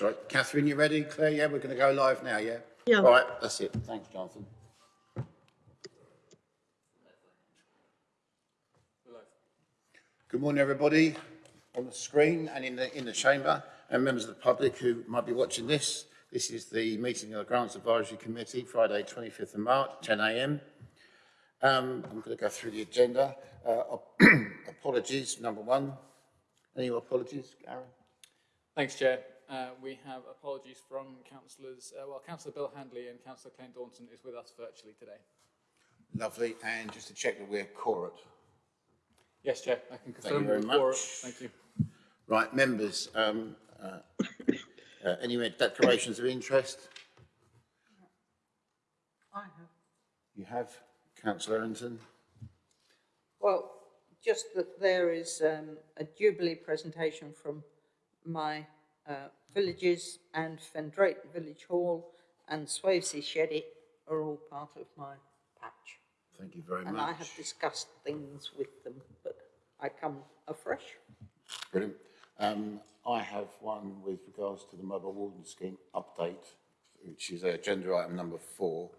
Sorry, Catherine, you ready? Claire, yeah, we're going to go live now, yeah? Yeah. All right, that's it. Thanks, Jonathan. Good morning, everybody on the screen and in the, in the chamber and members of the public who might be watching this. This is the meeting of the Grants Advisory Committee, Friday, 25th of March, 10 a.m. Um, I'm going to go through the agenda. Uh, apologies, number one. Any apologies, Aaron? Thanks, Chair. Uh, we have apologies from councillors, uh, well, Councillor Bill Handley and Councillor Clint Daunton is with us virtually today. Lovely. And just to check that we're quorate. Yes, Chair, I can you confirm. we're quorum. much. Thank you. Right, members, um, uh, uh, any declarations of interest? I have. You have, Councillor Errington? Well, just that there is um, a Jubilee presentation from my uh, villages and Fen Drayton Village Hall and Swavesey Sheddy are all part of my patch. Thank you very much. And I have discussed things with them, but I come afresh. Brilliant. Um, I have one with regards to the mobile warden scheme update, which is agenda item number four,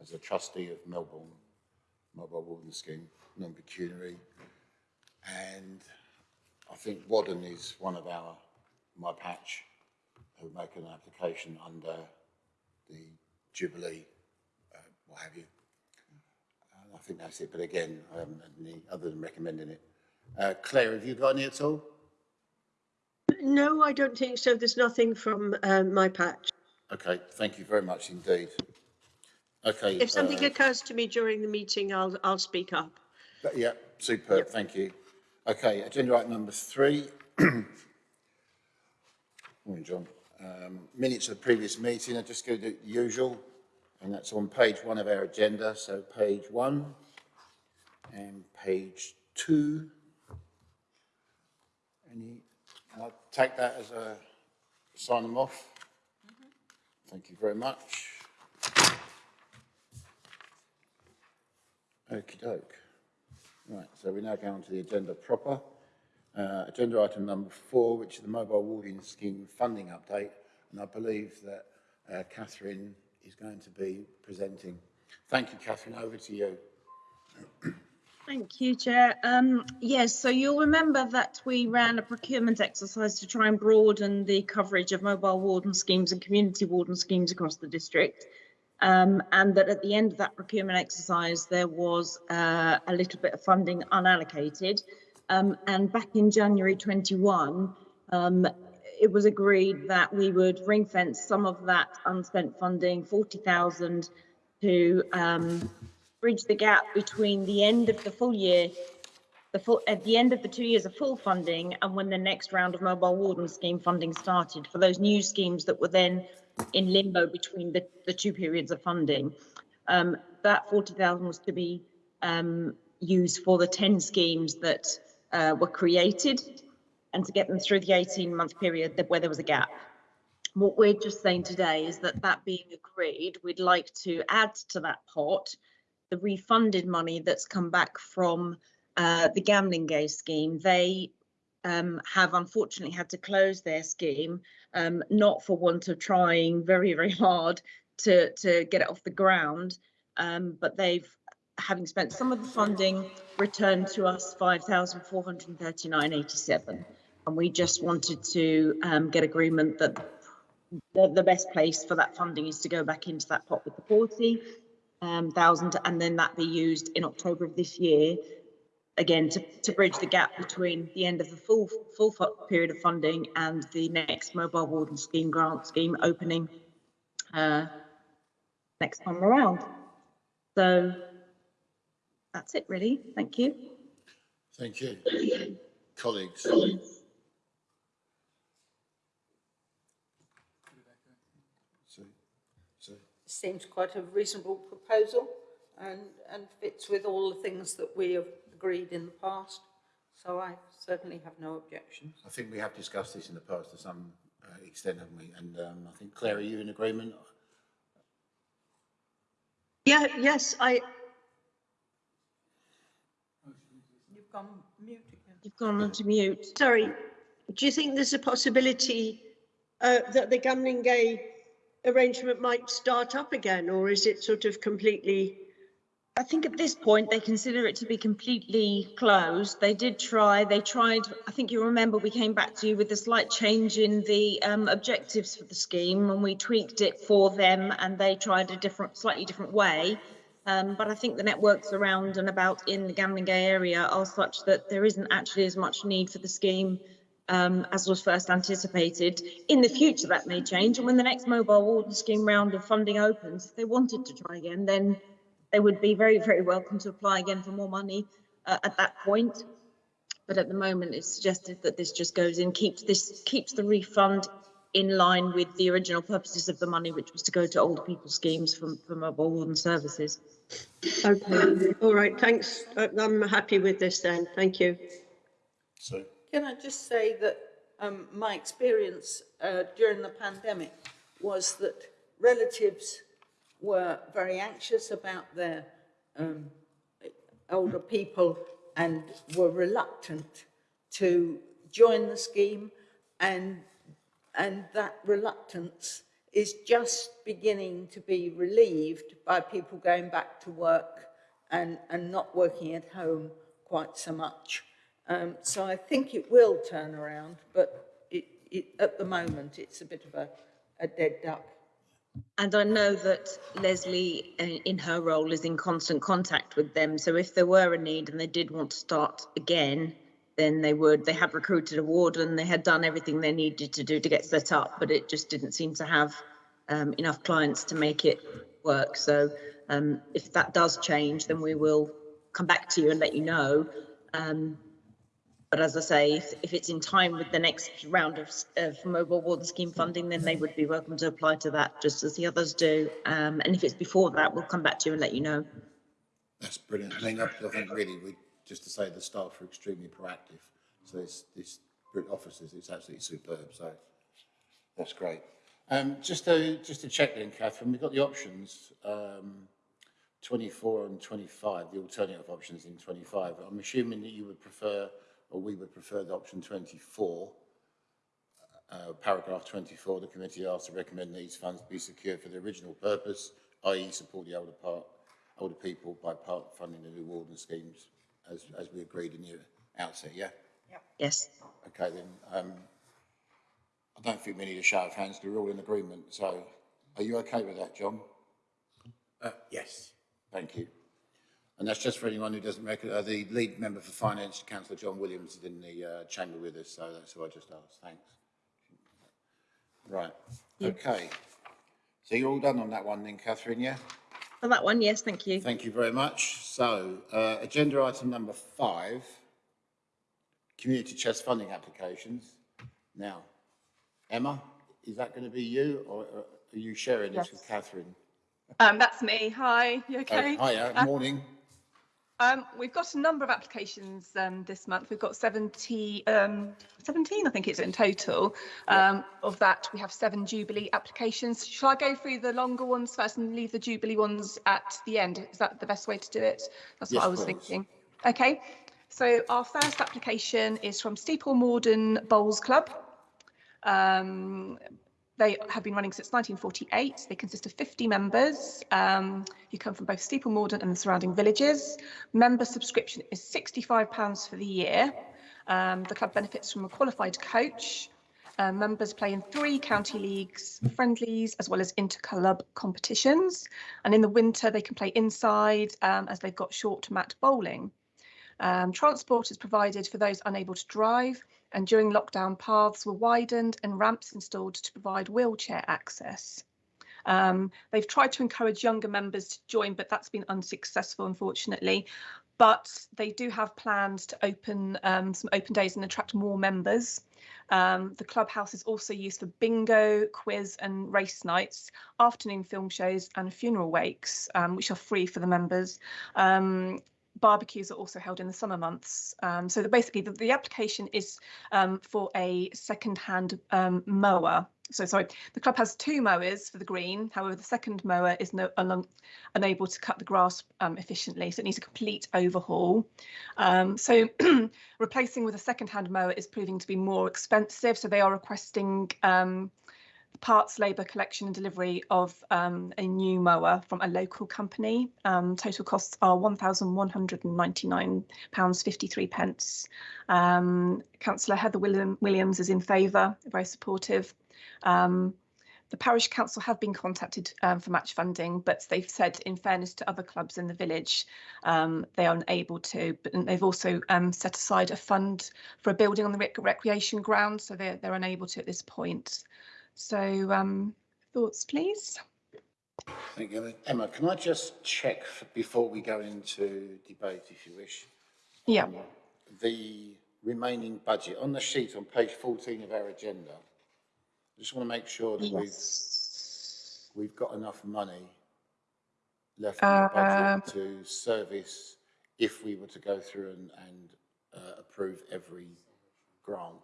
as a trustee of Melbourn Mobile Warden Scheme, non-pecuniary. And I think Wadden is one of our, my patch, who make an application under the Jubilee, uh, what have you. And I think that's it, but again, I haven't had any, other than recommending it. Uh, Claire, have you got any at all? No, I don't think so. There's nothing from um, my patch. Okay, thank you very much indeed. Okay. If something uh, occurs to me during the meeting, I'll, I'll speak up. Yeah, superb, thank you. Okay, agenda item number three. Morning, John. Um, minutes of the previous meeting, I just go to the usual, and that's on page one of our agenda, so page one and page two. Any, can I take that as a, sign them off? Thank you very much. Okey doke. Right, so we now go on to the agenda proper. Uh, agenda item number four, which is the mobile warding scheme funding update. And I believe that uh, Catherine is going to be presenting. Thank you, Catherine. Over to you. Thank you, Chair. Um, yes, so you'll remember that we ran a procurement exercise to try and broaden the coverage of mobile warden schemes and community warden schemes across the district. Um, and that at the end of that procurement exercise, there was uh, a little bit of funding unallocated. Um, and back in January 21, um, it was agreed that we would ring fence some of that unspent funding, 40,000 to um, bridge the gap between the end of the full year, the full, at the end of the two years of full funding and when the next round of mobile warden scheme funding started for those new schemes that were then in limbo between the, the two periods of funding. Um, that 40,000 was to be um, used for the 10 schemes that uh, were created and to get them through the 18 month period where there was a gap. What we're just saying today is that that being agreed, we'd like to add to that pot the refunded money that's come back from uh, the Gamlingay scheme. They um, have unfortunately had to close their scheme, um, not for want of trying very, very hard to, to get it off the ground, um, but they've, having spent some of the funding, returned to us 5,439.87. And we just wanted to um, get agreement that the, the best place for that funding is to go back into that pot with the 40,000 um, and then that be used in October of this year again to, to bridge the gap between the end of the full full period of funding and the next mobile warden scheme grant scheme opening uh, next time around. So that's it really. Thank you. Thank you. Colleagues. So, so, Seems quite a reasonable proposal and, and fits with all the things that we have agreed in the past. So I certainly have no objections. I think we have discussed this in the past to some uh, extent, haven't we? And um, I think, Claire, are you in agreement? Yeah, yes, I, You've gone mute again. You've gone on to mute. sorry. Do you think there's a possibility uh, that the gambling Gamlingay arrangement might start up again, or is it sort of completely? I think at this point they consider it to be completely closed. They did try, they tried, I think you remember we came back to you with a slight change in the um, objectives for the scheme and we tweaked it for them and they tried a different, slightly different way. Um, but I think the networks around and about in the Gamlingay area are such that there isn't actually as much need for the scheme um, as was first anticipated. In the future, that may change, and when the next mobile warden scheme round of funding opens, if they wanted to try again, then they would be very, very welcome to apply again for more money uh, at that point. But at the moment, it's suggested that this just goes in, keeps this, keeps the refund in line with the original purposes of the money, which was to go to older people schemes for, for mobile warden services. Okay, all right, thanks. Uh, I'm happy with this then, thank you. So, Can I just say that um, my experience uh, during the pandemic was that relatives were very anxious about their um, older people and were reluctant to join the scheme and and that reluctance is just beginning to be relieved by people going back to work and, and not working at home quite so much. Um, so I think it will turn around, but it, it, at the moment, it's a bit of a, a dead duck. And I know that Leslie, uh, in her role, is in constant contact with them. So if there were a need and they did want to start again, then they would. They had recruited a warden, they had done everything they needed to do to get set up, but it just didn't seem to have um, enough clients to make it work. So um, if that does change, then we will come back to you and let you know. Um, but as I say, if, if it's in time with the next round of, of mobile warden scheme funding, then they would be welcome to apply to that just as the others do. Um, and if it's before that, we'll come back to you and let you know. that's brilliant. I mean, I I think really, we, just to say the staff are extremely proactive. So this, this officers, it's absolutely superb, so that's great. Um, just to, just to check then, Catherine, we've got the options, um, 24 and 25, the alternative options in 25. I'm assuming that you would prefer, or we would prefer the option 24. Uh, paragraph 24, the committee asks to recommend these funds be secured for the original purpose, i.e. support the older part, older people by part funding the new warden schemes, as, as we agreed in the outset, yeah? Yep. Yes. Okay, then, um, I don't think we need a show of hands, 'cause we're all in agreement, so are you okay with that, John? Uh, yes. Thank you. And that's just for anyone who doesn't reckon, uh, the lead member for finance, councillor John Williams, is in the, uh, chamber with us, so that's who I just asked, thanks. Right, okay. So you're all done on that one then, Catherine, yeah? For that one, yes, thank you. Thank you very much. So, uh, agenda item number five, community chest funding applications. Now, Emma, is that going to be you or or are you sharing this with Catherine? Um, that's me. Hi, you okay? Oh, Hiya, Uh, morning. Um, we've got a number of applications um, this month. We've got 70, um, 17, I think it's in total. Um, Of that, we have seven Jubilee applications. Shall I go through the longer ones first and leave the Jubilee ones at the end? Is that the best way to do it? That's what I was please. thinking. Okay, so our first application is from Steeple Morden Bowls Club. Um, they have been running since 1948. They consist of 50 members um, who come from both Steeple Morden and the surrounding villages. Member subscription is £65 for the year. Um, the club benefits from a qualified coach. Uh, members play in three county leagues, friendlies, as well as inter-club competitions. And in the winter, they can play inside um, as they've got short mat bowling. Um, transport is provided for those unable to drive, and during lockdown, paths were widened and ramps installed to provide wheelchair access. Um, they've tried to encourage younger members to join, but that's been unsuccessful, unfortunately. But they do have plans to open um, some open days and attract more members. Um, the clubhouse is also used for bingo, quiz, and race nights, afternoon film shows, and funeral wakes, um, which are free for the members. Barbecues are also held in the summer months. Um, so basically, the, the application is um, for a second-hand um, mower. So sorry, the club has two mowers for the green. However, the second mower is no, un, unable to cut the grass um, efficiently, so it needs a complete overhaul. Um, so replacing with a second-hand mower is proving to be more expensive. So they are requesting um, parts, labour collection and delivery of um, a new mower from a local company. Um, total costs are £1,199.53. pence. Um, Councillor Heather William, Williams is in favour, very supportive. Um, the parish council have been contacted um, for match funding, but they've said, in fairness to other clubs in the village, um, they are unable to. But they've also set aside a fund for a building on the rec- recreation ground, so they're they're unable to at this point. So, um, thoughts, please. Thank you. Emma, can I just check before we go into debate, if you wish? Yeah. the remaining budget, on the sheet on page 14 of our agenda, I just want to make sure that we've, we've got enough money left in the Um, budget to service if we were to go through and, and uh, approve every grant.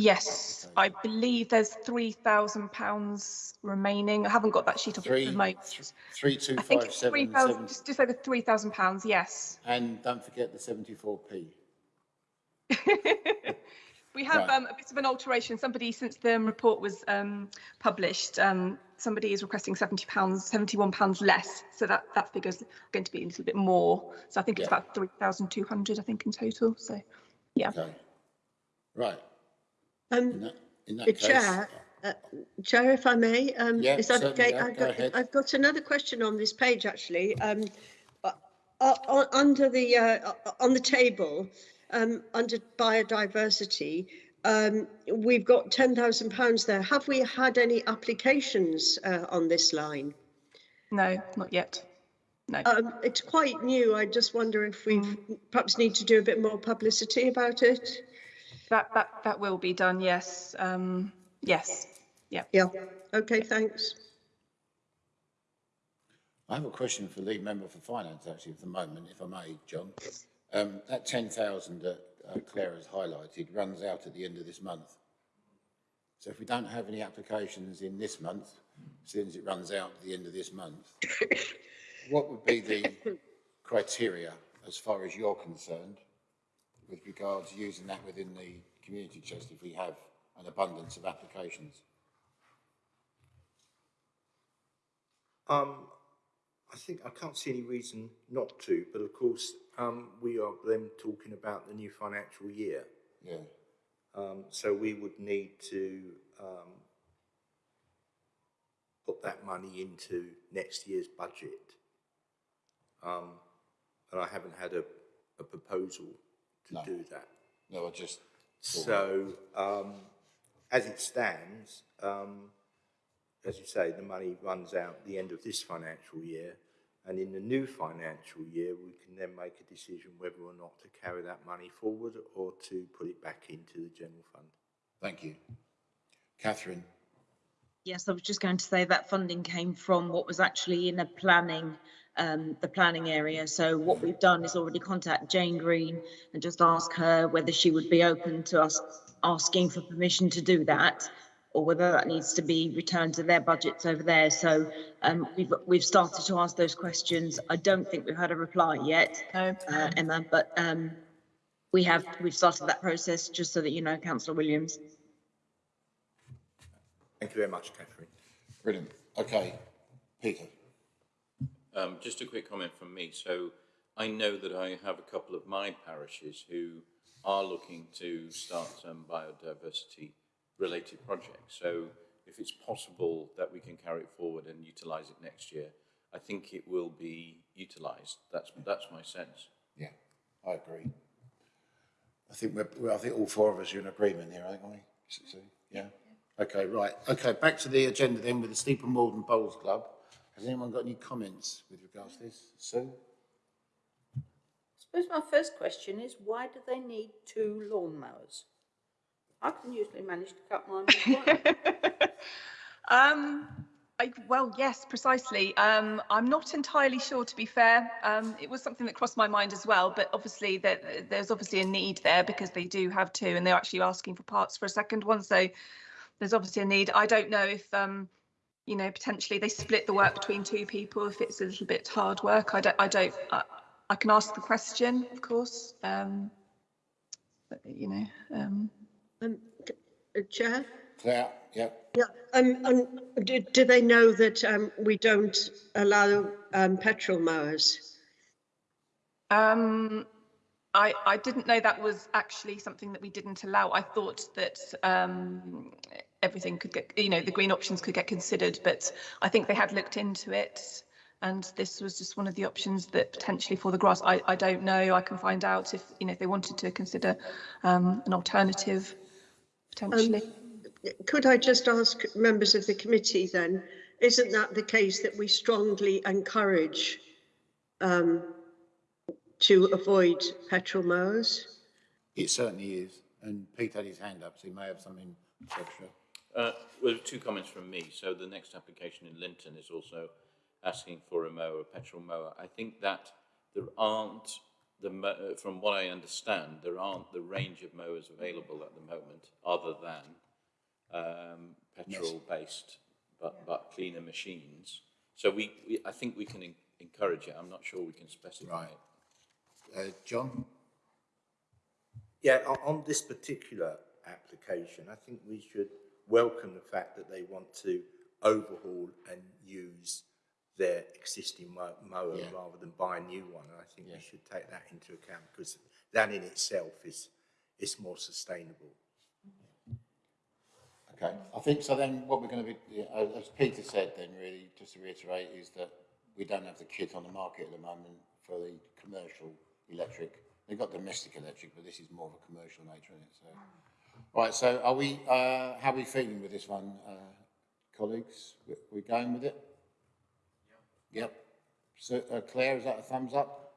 Yes, I believe there's three thousand pounds remaining. I haven't got that sheet off Three, the moment. three, two, I think five, it's three seven, thousand, seven, just, just over three thousand pounds. Yes. and don't forget the 74p. We have Right. um, a bit of an alteration. Somebody, since the report was um, published, um, somebody is requesting seventy pounds, seventy-one pounds less. So that that figure's going to be a little bit more. So I think it's Yeah. about three thousand two hundred. I think in total. So yeah. Okay. Right, Um, that, the case, chair, uh, oh. Chair, if I may, um, yeah, is that okay? Yeah, I've, go got, I've, got, another question on this page, actually. Um, uh, uh under the uh, uh, on the table, um, under biodiversity, um, we've got ten thousand pounds there. Have we had any applications uh, on this line? No, not yet. No. Um, it's quite new. I just wonder if we mm. perhaps need to do a bit more publicity about it. That that that will be done. Yes. Um, yes. Yeah. Yeah, okay, thanks. I have a question for lead member for finance, actually, at the moment, if I may, John. Um, that ten thousand that uh, Claire has highlighted runs out at the end of this month. So if we don't have any applications in this month, since it runs out at the end of this month, what would be the criteria as far as you're concerned with regards to using that within the community chest if we have an abundance of applications? Um, I think, I can't see any reason not to, but of course, um, we are then talking about the new financial year. Yeah, Um, so we would need to, um, put that money into next year's budget. Um, and I haven't had a, a proposal to No. do that. no, I just, So, um, as it stands, um, as you say, the money runs out at the end of this financial year. And in the new financial year, we can then make a decision whether or not to carry that money forward or to put it back into the general fund. thank you. Catherine? Yes, I was just going to say that funding came from what was actually in a planning, um, the planning area. So what we've done is already contact Jane Green and just ask her whether she would be open to us asking for permission to do that or whether that needs to be returned to their budgets over there. So um, we've, we've started to ask those questions. I don't think we've had a reply yet, No. uh, Emma, but um, we have, we've started that process, just so that you know, councillor Williams. Thank you very much, Catherine. Brilliant. Okay. Peter? Um, just a quick comment from me. So I know that I have a couple of my parishes who are looking to start some biodiversity related projects. So if it's possible that we can carry it forward and utilise it next year, I think it will be utilised. That's, that's my sense. Yeah, I agree. I think we're, we're- I think all four of us are in agreement here, aren't we? Sue? Yeah? Okay, right. Okay, back to the agenda then with the Steeple Morden Bowls Club. Has anyone got any comments with regards to this? Sue? I suppose my first question is why do they need two lawnmowers? I can usually manage to cut mine with one. Um, I, well, yes, precisely. Um, I'm not entirely sure, to be fair. Um, it was something that crossed my mind as well, but obviously that there's obviously a need there because they do have two, and they're actually asking for parts for a second one. So there's obviously a need. I don't know if, um, you know, potentially they split the work between two people if it's a little bit hard work. I don't. I don't. I, I can ask the question, of course. Um, but, you know. Um, Um, uh, Chair, yeah yeah, Yeah, um, and do, do they know that, um, we don't allow, um, petrol mowers? Um, I, I didn't know that was actually something that we didn't allow. I thought that um, everything could get, you know, the green options could get considered, but I think they had looked into it. And this was just one of the options that potentially for the grass, I, I don't know. I can find out if, you know, if they wanted to consider um, an alternative potentially. Could I just ask members of the committee then, isn't that the case that we strongly encourage um, to avoid petrol mowers? it certainly is. And Pete had his hand up, so he may have something extra. Uh, well, two comments from me. So the next application in Linton is also asking for a mower, a petrol mower. I think that there aren't, the, uh, from what I understand, there aren't the range of mowers available at the moment other than um, petrol-based, but, but cleaner machines. So we, we, I think we can en- encourage it. I'm not sure we can specify Right. it. Uh, John? Yeah, on, on this particular application, I think we should welcome the fact that they want to overhaul and use their existing mo- mower Yeah. rather than buy a new one. And I think Yeah. we should take that into account because that in itself is, is more sustainable. Okay, I think so then what we're going to be, yeah, as as Peter said then really, just to reiterate, is that we don't have the kit on the market at the moment for the commercial electric. They've got domestic electric, but this is more of a commercial nature in it, so. Right, so are we, uh, how are we feeling with this one, uh, colleagues? We, we going with it? Yep. yep. So, uh, Claire, is that a thumbs up?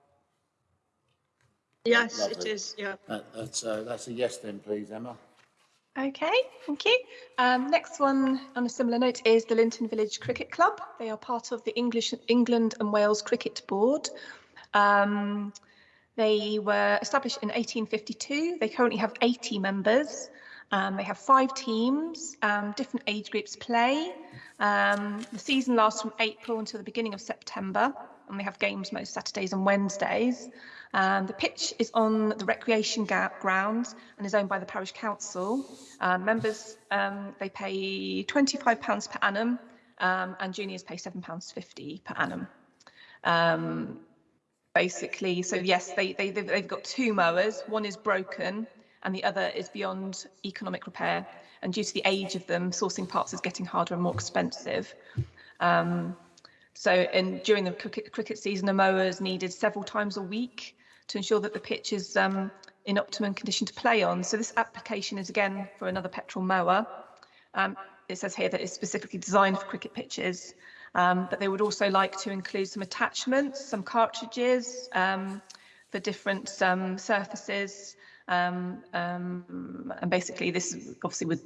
Yes, it Lovely. is, yeah. That, that's, uh, that's a yes then, please, Emma. Okay, thank you. Um, next one on a similar note is the Linton Village Cricket Club. They are part of the English England and Wales Cricket Board. Um, they were established in 1852. They currently have 80 members. Um, they have five teams, um, different age groups play. Um, the season lasts from April until the beginning of September, and they have games most Saturdays and Wednesdays. Um, the pitch is on the recreation ga- ground and is owned by the parish council. Um, members um, they pay £25 per annum, um, and juniors pay £7.50 per annum. Basically, so yes, they, they they've, got two mowers. One is broken, and the other is beyond economic repair. And due to the age of them, sourcing parts is getting harder and more expensive. Um, so, and during the cricket, cricket season, a mower is needed several times a week to ensure that the pitch is um, in optimum condition to play on. So this application is again for another petrol mower. Um, it says here that it's specifically designed for cricket pitches, um, but they would also like to include some attachments, some cartridges um, for different um, surfaces. Um, um, and basically this obviously would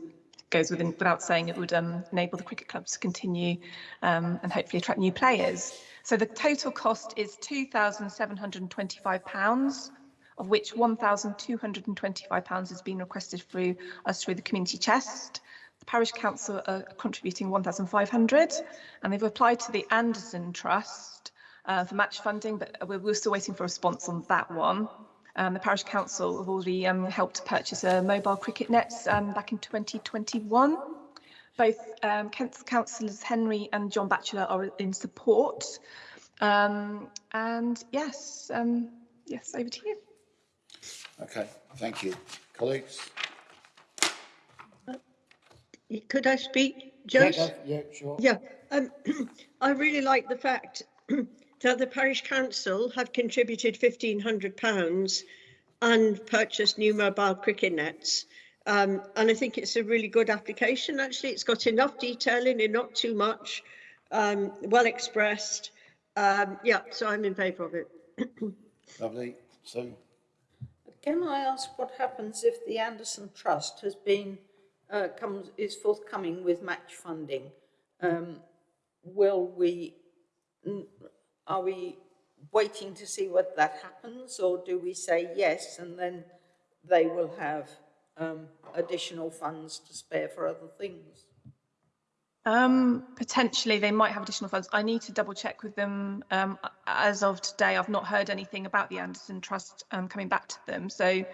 goes within without saying it would enable the cricket clubs to continue and hopefully attract new players. So the total cost is £2,725, of which £1,225 has been requested through us through the community chest. Parish council are contributing 1,500 and they've applied to the Anderson Trust uh, for match funding, but we're, we're still waiting for a response on that one. Um, the parish council have already um, helped purchase a mobile cricket nets um, back in 2021. Both um, councillors Henry and John Batchelor are in support. Um, and yes, um, yes, over to you. Okay, thank you. Colleagues? Could I speak, Yeah, Joyce? go- Yeah, sure. Yeah, um, I really like the fact that the parish council have contributed fifteen hundred pounds and purchased new mobile cricket nets. Um, and I think it's a really good application. Actually, it's got enough detail in it, not too much, um, well expressed. Um, yeah, so I'm in favour of it. Lovely. So, Can I ask what happens if the Anderson Trust has been, uh, comes, is forthcoming with match funding? Um, will we, are we waiting to see what that happens, or do we say yes, and then they will have, um, additional funds to spare for other things? Um, potentially, they might have additional funds. I need to double check with them. Um, as of today, I've not heard anything about the Anderson Trust um, coming back to them. So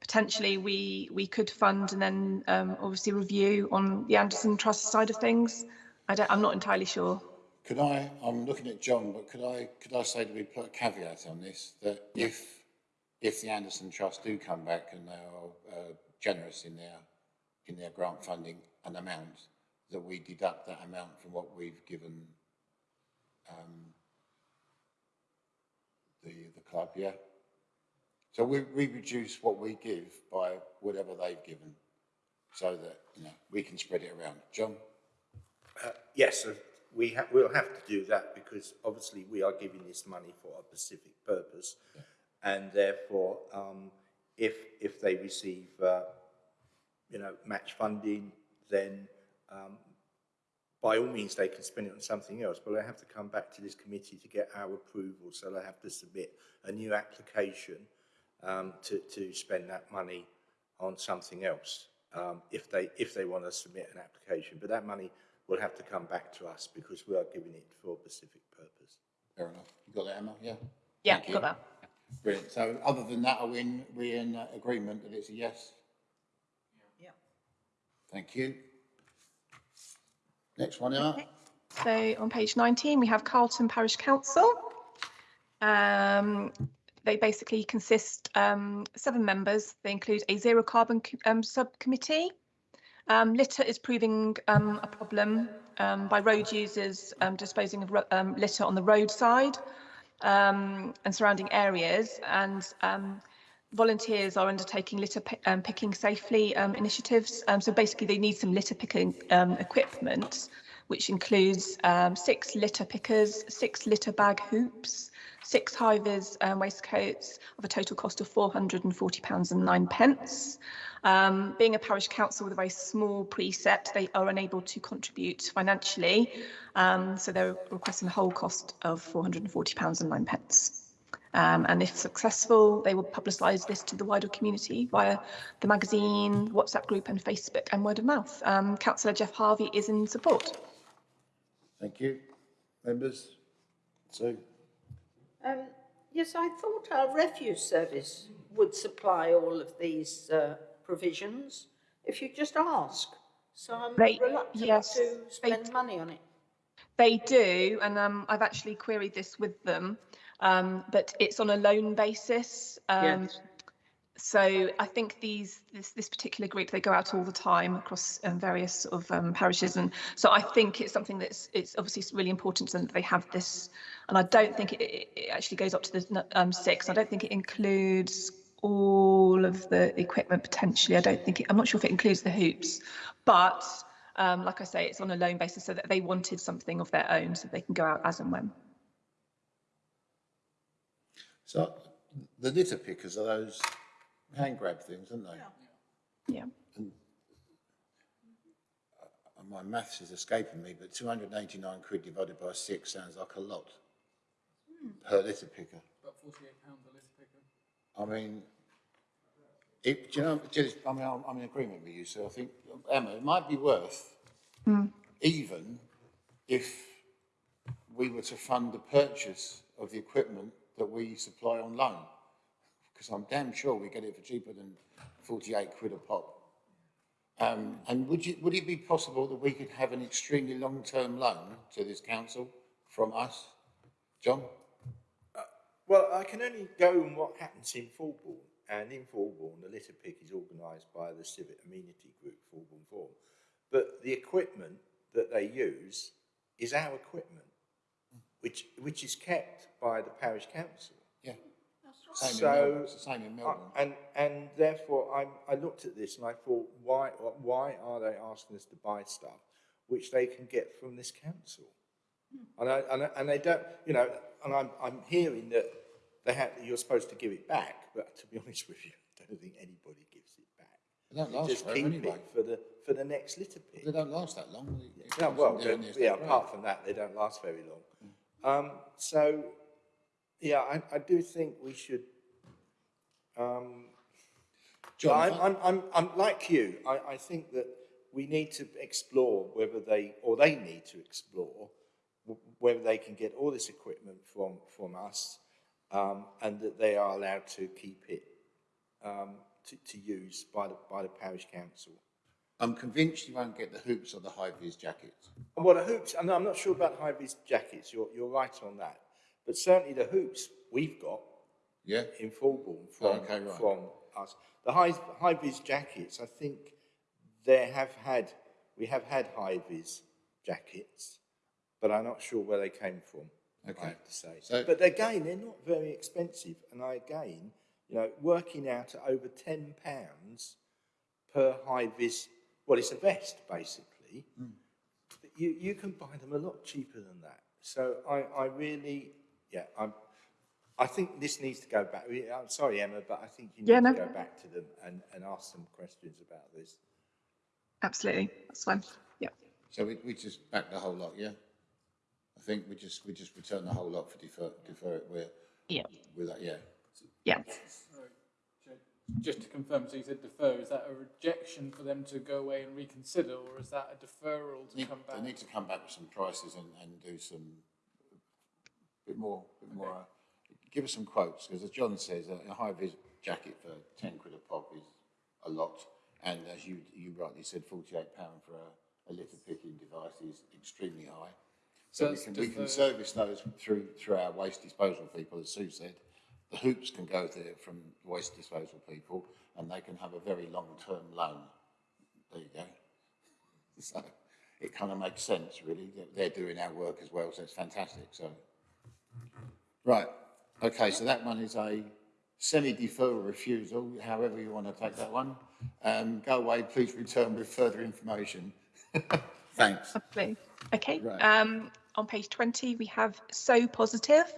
potentially we we could fund and then um, obviously review on the Anderson Trust side of things. I don't, I'm not entirely sure. Could I, I'm looking at John, but could I, could I say that we put a caveat on this, that if, if the Anderson Trust do come back and they are uh, generous in their, in their grant funding an amount, that we deduct that amount from what we've given um, the, the club, yeah? So we, we reduce what we give by whatever they've given, so that, you know, we can spread it around. John? Uh, yes, uh, we ha- we'll have to do that because obviously we are giving this money for a specific purpose. And therefore, um, if, if they receive, uh, you know, match funding, then, um, by all means, they can spend it on something else, but they have to come back to this committee to get our approval, so they have to submit a new application, um, to, to spend that money on something else, um, if they, if they want to submit an application. But that money will have to come back to us because we are giving it for a specific purpose. Fair enough. You got that, Emma? Yeah? Yeah, Thank you. got that. Brilliant. So other than that, are we in, we in uh, agreement that it's a yes? Yeah. Thank you. Next one, Emma. So on page 19, we have Carlton Parish Council. Um, they basically consist um, seven members. They include a zero carbon um, subcommittee. Um, litter is proving um, a problem um, by road users disposing of litter on the roadside and surrounding areas. And volunteers are undertaking litter picking safely initiatives. So basically, they need some litter picking equipment, which includes um, six litter pickers, six litter bag hoops, six high vis um, waistcoats of a total cost of £440 and nine pence. Um, being a parish council with a very small precept, they are unable to contribute financially, um, so they're requesting the whole cost of £440 and nine pence. Um, and if successful, they will publicise this to the wider community via the magazine, WhatsApp group and Facebook and word of mouth. Um, Councillor Geoff Harvey is in support. Thank you. Members? Sue? Um, yes, I thought our refuse service would supply all of these uh, provisions if you just ask. So I'm They- reluctant yes, to they spend money on it. They do, and um, I've actually queried this with them, um, but it's on a loan basis. Um, Yes. So I think these this this particular group they go out all the time across um, various sort of um, parishes, and so I think it's something that's it's obviously really important to them that they have this, and I don't think it, it actually goes up to the um, six. I don't think it includes all of the equipment potentially. I don't think it, I'm not sure if it includes the hoops, but um, like I say, it's on a loan basis so that they wanted something of their own so they can go out as and when. So the litter pickers are those hand grab things, aren't they? Yeah. And uh, my maths is escaping me, but 289 quid divided by six sounds like a lot per litter picker. About forty-eight pounds a litter picker. I mean, it, do you know, just, I mean, I'm, I'm in agreement with you, so I think, Emma, it might be worth, hmm. even if we were to fund the purchase of the equipment that we supply on loan, because I'm damn sure we get it for cheaper than 48 quid a pop. Um, and would you, would it be possible that we could have an extremely long-term loan to this council from us? John? Well, I can only go on what happens in Fulbourn, and in Fulbourn, the litter pick is organised by the civic amenity group, Fulbourn Forum. But the equipment that they use is our equipment, which, which is kept by the parish council. Yeah. Same in So- Melbourn, it's the same in I- Melbourn. And, and therefore, I, I looked at this and I thought, why, why are they asking us to buy stuff which they can get from this council? And, I, and, I- and they don't, you know, and I'm, I'm hearing that they have, you're supposed to give it back, but to be honest with you, I don't think anybody gives it back. They don't last just forever keep anyway. it for the, for the next litter pick. They don't last that long. They- they Yeah, well, on doing they- this, yeah, apart from that, they don't last very long. Um, so, yeah, I, I do think we should, um, John, I'm, I'm, I'm, I'm like you. I, I think that we need to explore whether they, or they need to explore whether they can get all this equipment from, from us, um, and that they are allowed to keep it, um, to, to use by the, by the parish council. I'm convinced you won't get the hoops or the high-vis jackets. Well, the hoops, I'm, I'm not sure about high-vis jackets, you're, you're right on that. But certainly the hoops we've got Yeah? in Fulbourn from, Okay, right. from us. The high, high-vis jackets, I think they have had, we have had high-vis jackets, but I'm not sure where they came from, I Okay. have to say. So- But again, they're not very expensive, and I, again, you know, working out at over ten pounds per high-vis, well, it's a vest, basically. Hmm. You, you can buy them a lot cheaper than that. So I, I really, yeah, I'm, I think this needs to go back. I'm sorry, Emma, but I think you need Yeah, to go back to them and, and ask some questions about this. Absolutely, that's fine. Yeah. So we, we just back the whole lot, yeah? I think we just, we just return the whole lot for defer, defer it, we're, Yeah. with that, yeah. Yeah. Sorry, Just to confirm, so you said defer, is that a rejection for them to go away and reconsider, or is that a deferral to Need, come back? they need to come back with some prices and, and do some, bit more, bit more, uh, give us some quotes, because as John says, a, a high-vis jacket for ten quid a pop is a lot, and as you, you rightly said, forty-eight pound for a, a litter picking device is extremely high. So So we can, we can service those through, through our waste disposal people, as Sue said. The hoops can go there from waste disposal people, and they can have a very long-term loan. There you go. So it kind of makes sense, really. They're doing our work as well, so it's fantastic. So, right, okay. So that one is a semi-deferral refusal, however you want to take that one. Um, go away, please return with further information. Thanks. Absolutely. Okay. Right. Um, on page 20, we have Sew Positive.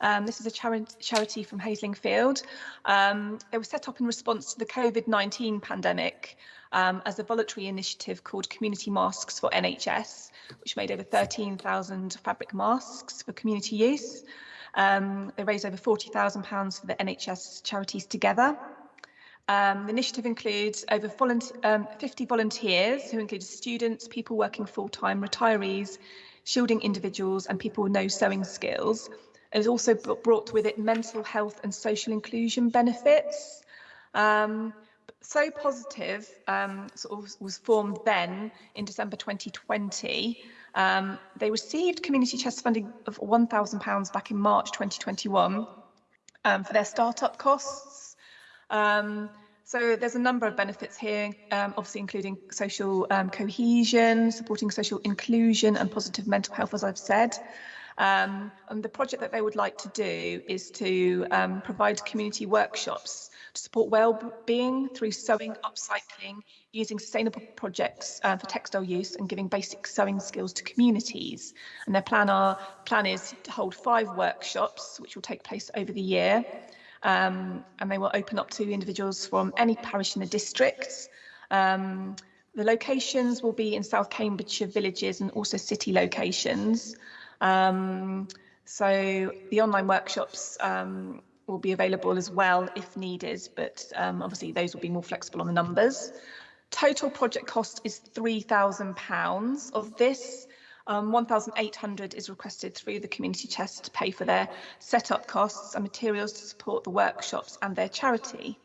Um, this is a chari- charity from Haslingfield. Um, it was set up in response to the COVID 19 pandemic um, as a voluntary initiative called Community Masks for NHS, which made over 13,000 fabric masks for community use. Um, they raised over £40,000 for the NHS charities together. Um, the initiative includes over volunteer, um, 50 volunteers who include students, people working full-time, retirees, shielding individuals and people with no sewing skills. It has also brought with it mental health and social inclusion benefits. Um, Sew Positive um, sort of was formed then in December 2020. Um, they received community chest funding of £1,000 back in March 2021 um, for their startup costs. Um, so there's a number of benefits here, um, obviously including social um, cohesion, supporting social inclusion and positive mental health, as I've said. And the project that they would like to do is to provide community workshops to support well-being through sewing, upcycling, using sustainable projects uh, for textile use and giving basic sewing skills to communities. And their plan, are, plan is to hold five workshops, which will take place over the year. Um, and they will open up to individuals from any parish in the district. Um, the locations will be in South Cambridgeshire villages and also city locations. Um, so the online workshops um, will be available as well if needed, but um, obviously those will be more flexible on the numbers. Total project cost is £3,000. Of this, um, 1,800 is requested through the community chest to pay for their setup costs and materials to support the workshops and their charity.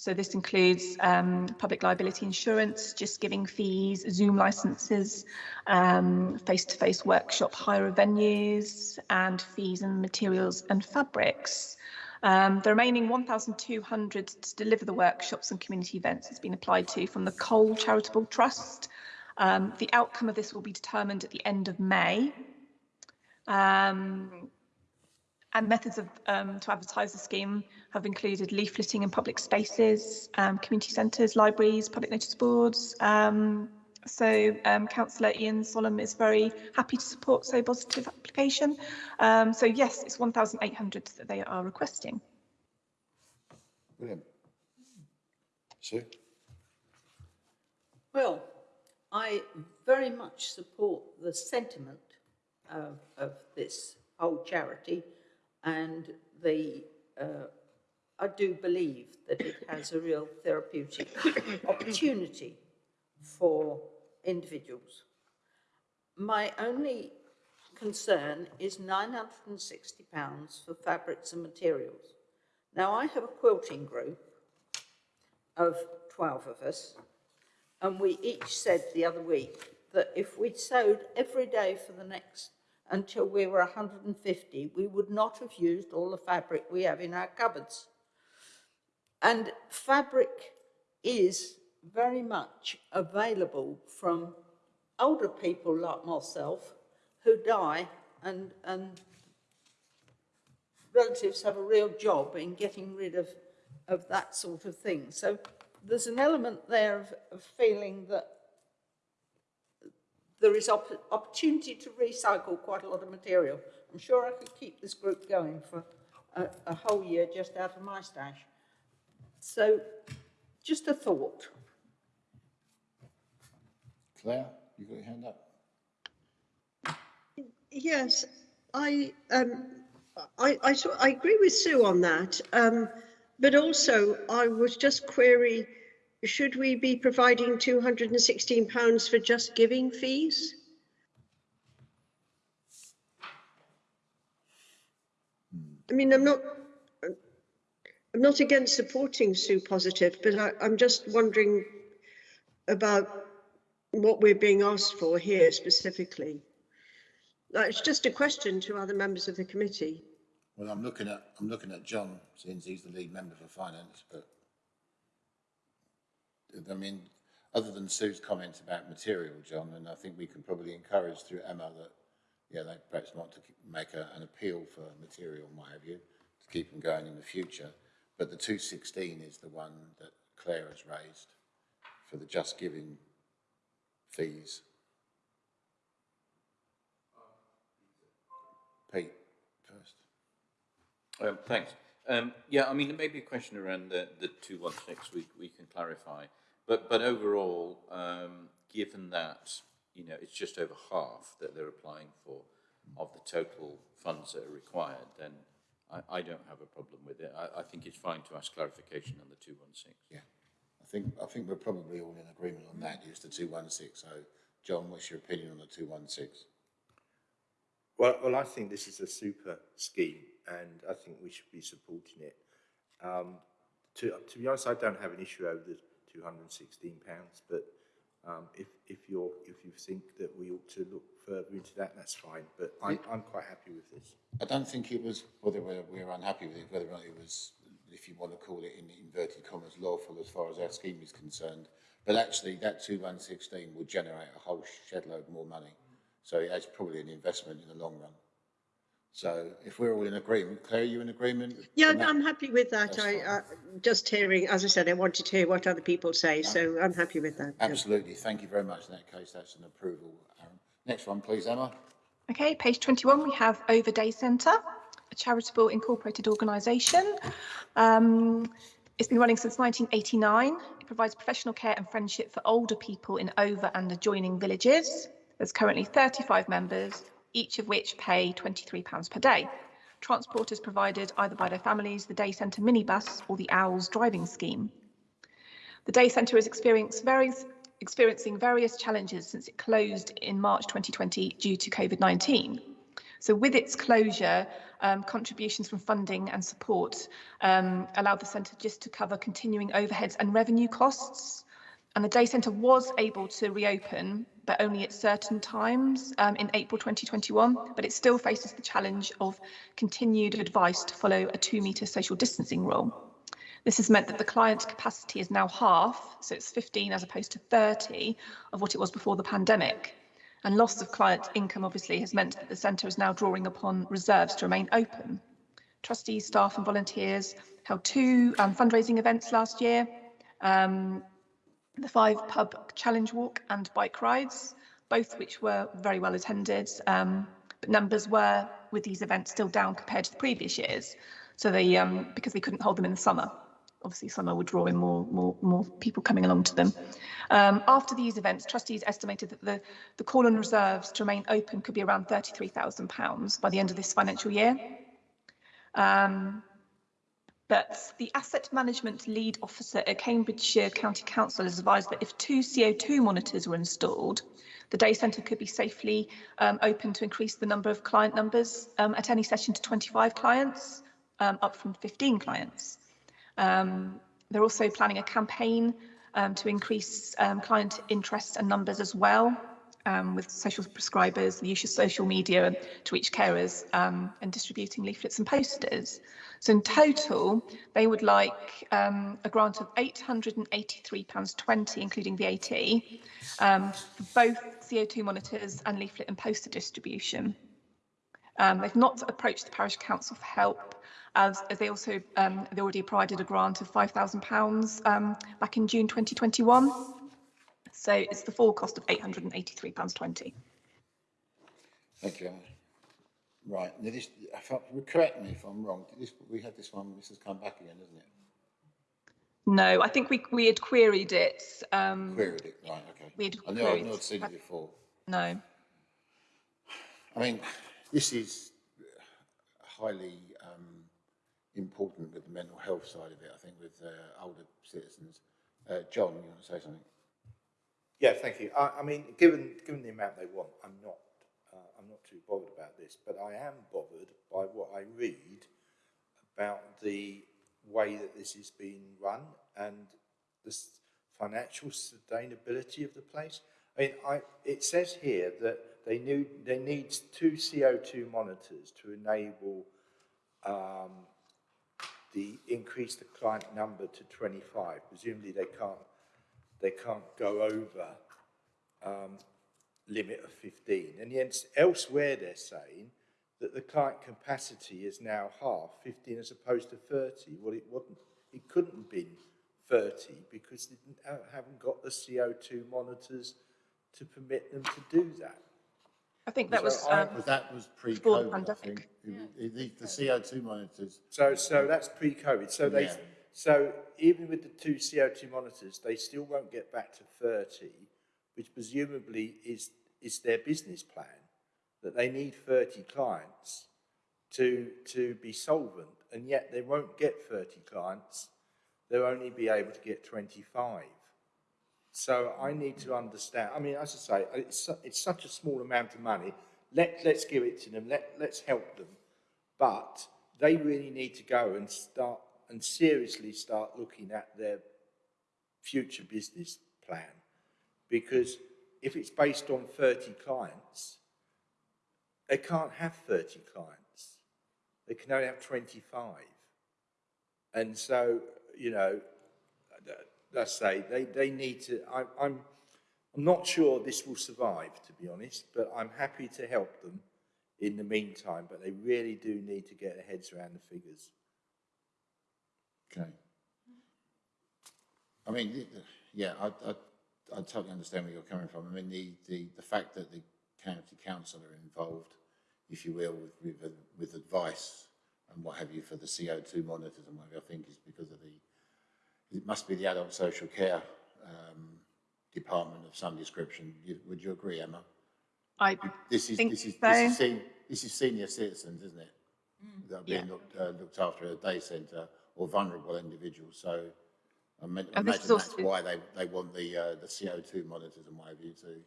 So this includes um, public liability insurance, just giving fees, Zoom licenses, um, face-to-face workshop hire venues, and fees and materials and fabrics. Um, the remaining 1,200 to deliver the workshops and community events has been applied to from the Cole Charitable Trust. Um, the outcome of this will be determined at the end of May. Um, and methods of um, to advertise the scheme have included leafleting in public spaces, um, community centres, libraries, public notice boards. Um, so um, Councillor Ian Sollom is very happy to support Sew Positive application. Um, so yes, it's 1,800 that they are requesting. Brilliant. Sue? Well, I very much support the sentiment of, of this whole charity and the, uh, I do believe that it has a real therapeutic opportunity for individuals. My only concern is £960 for fabrics and materials. Now, I have a quilting group of 12 of us, and we each said the other week that if we'd sewed every day for the next, until we were 150, we would not have used all the fabric we have in our cupboards. And fabric is very much available from older people like myself who die and, and relatives have a real job in getting rid of, of that sort of thing. So there's an element there of, of feeling that there is opp opportunity to recycle quite a lot of material. I'm sure I could keep this group going for a, a whole year just out of my stash. So just a thought. Claire, you got your hand up? Yes, I, um, I, I, sort- I agree with Sue on that. Um, but also I was just query, should we be providing two hundred and sixteen pounds for just giving fees? I mean, I'm not, I'm not against supporting Sew Positive, but I, I'm just wondering about what we're being asked for here specifically. It's just a question to other members of the committee. Well, I'm looking at, I'm looking at John, since he's the lead member for finance, but I mean, other than Sue's comments about material, John, and I think we can probably encourage through Emma that, yeah, they perhaps want to make a, an appeal for material have you, to keep them going in the future. But the two sixteen is the one that Claire has raised for the just giving fees. Pete, first. Um, thanks. Um, yeah, I mean, there may be a question around the, the 216 we, we can clarify. But, but overall, um, given that, you know, it's just over half that they're applying for of the total funds that are required, then I, I don't have a problem with it. I, I think it's fine to ask clarification on the 216. Yeah, I think, I think we're probably all in agreement on that, it's the two one six, so, John, what's your opinion on the two one six? Well, well, I think this is a super scheme, and I think we should be supporting it. Um, to, to be honest, I don't have an issue over the two hundred and sixteen pounds, but um, if, if you're, if you think that we ought to look further into that, that's fine, but I'm, I'm quite happy with this. I don't think it was, whether we're, we're unhappy with it, whether or not it was, if you want to call it in inverted commas, lawful as far as our scheme is concerned. But actually, that two one sixteen will generate a whole shed load more money. So it's probably an investment in the long run. So if we're all in agreement, Claire, are you in agreement? Yeah, on? I'm happy with that. That's I, uh, just hearing, as I said, I wanted to hear what other people say, so I'm happy with that. yeah. Absolutely, thank you very much. In that case, that's an approval. Aaron. Next one, please, Emma. Okay, page 21, we have Over Day Centre, a charitable incorporated organisation. Um, it's been running since 1989. It provides professional care and friendship for older people in Over and adjoining villages. There's currently 35 members, each of which pay £23 per day. Transport is provided either by their families, the Day Centre minibus, or the Owls driving scheme. The day centre is experiencing various, experiencing various challenges since it closed in March 2020 due to COVID-19. So with its closure, um, contributions from funding and support um, allowed the centre just to cover continuing overheads and revenue costs. And the day centre was able to reopen, but only at certain times um, in April 2021, but it still faces the challenge of continued advice to follow a two metre social distancing rule. This has meant that the client capacity is now half, so it's 15 as opposed to 30 of what it was before the pandemic. And loss of client income obviously has meant that the centre is now drawing upon reserves to remain open. Trustees, staff and volunteers held two um, fundraising events last year, um, the five pub challenge walk and bike rides, both which were very well attended. Um, but numbers were with these events still down compared to the previous years. So they, um, because they couldn't hold them in the summer, obviously summer would draw in more, more, more people coming along to them. Um, after these events, trustees estimated that the, the call on reserves to remain open could be around £33,000 by the end of this financial year. Um, but the asset management lead officer at Cambridgeshire County Council has advised that if two CO2 monitors were installed, the day centre could be safely um, open to increase the number of client numbers um, at any session to 25 clients, um, up from 15 clients. Um, they're also planning a campaign um, to increase um, client interest and numbers as well, um, with social prescribers, the use of social media to reach carers um, and distributing leaflets and posters. So in total, they would like um, a grant of £883.20, including VAT, um, for both CO2 monitors and leaflet and poster distribution. Um, they've not approached the parish council for help, as, as they also um, they already provided a grant of £5,000 um, back in June 2021. So it's the full cost of £883.20. Thank you, Emma. Right, now this, correct me if I'm wrong, this, we had this one, this has come back again, hasn't it? No, I think we we had queried it. Um, Queried it, right, okay. We had I know, I've not seen it before. no. I mean, this is highly um, important with the mental health side of it, I think, with uh, older citizens. Uh, John, you want to say something? Yeah, thank you. I, I mean, given, given the amount they want, I'm not, uh, I'm not too bothered about this, but I am bothered by what I read about the way that this is being run and the financial sustainability of the place. I mean, I, it says here that they need, they need two CO2 monitors to enable um, the increase the client number to 25. Presumably they can't, they can't go over um, limit of 15. And yet elsewhere they're saying that the client capacity is now half, 15 as opposed to 30. Well, it wasn't, it couldn't have been 30 because they didn't, haven't got the CO2 monitors to permit them to do that. I think that was So I- um, But that was pre-COVID, I think. It- The, the CO2 monitors, So, so that's pre-COVID. So they, Yeah. So even with the two CO2 monitors, they still won't get back to 30, which presumably is, is their business plan, that they need 30 clients to, to be solvent, and yet they won't get 30 clients. They'll only be able to get 25. So I need to understand, I mean, as I say, it's, it's such a small amount of money. Let, let's give it to them, let, let's help them. But they really need to go and start and seriously start looking at their future business plan. Because if it's based on 30 clients, they can't have 30 clients. They can only have 25. And so, you know, let's say they, they need to, I, I'm, I'm not sure this will survive, to be honest, but I'm happy to help them in the meantime, but they really do need to get their heads around the figures. Okay. I mean, yeah, I, I, I totally understand where you're coming from. I mean, the, the, the fact that the county council are involved, if you will, with, with, with advice and what have you for the CO2 monitors and what I think is because of the, it must be the adult social care um, department of some description. You, would you agree, Emma? I This is, think this is, so. this is, sen- this is senior citizens, isn't it? That are being Yeah. looked, uh, looked after at a day centre or vulnerable individuals, so I imagine that's why they, they want the, uh, the CO2 monitors and what have you too.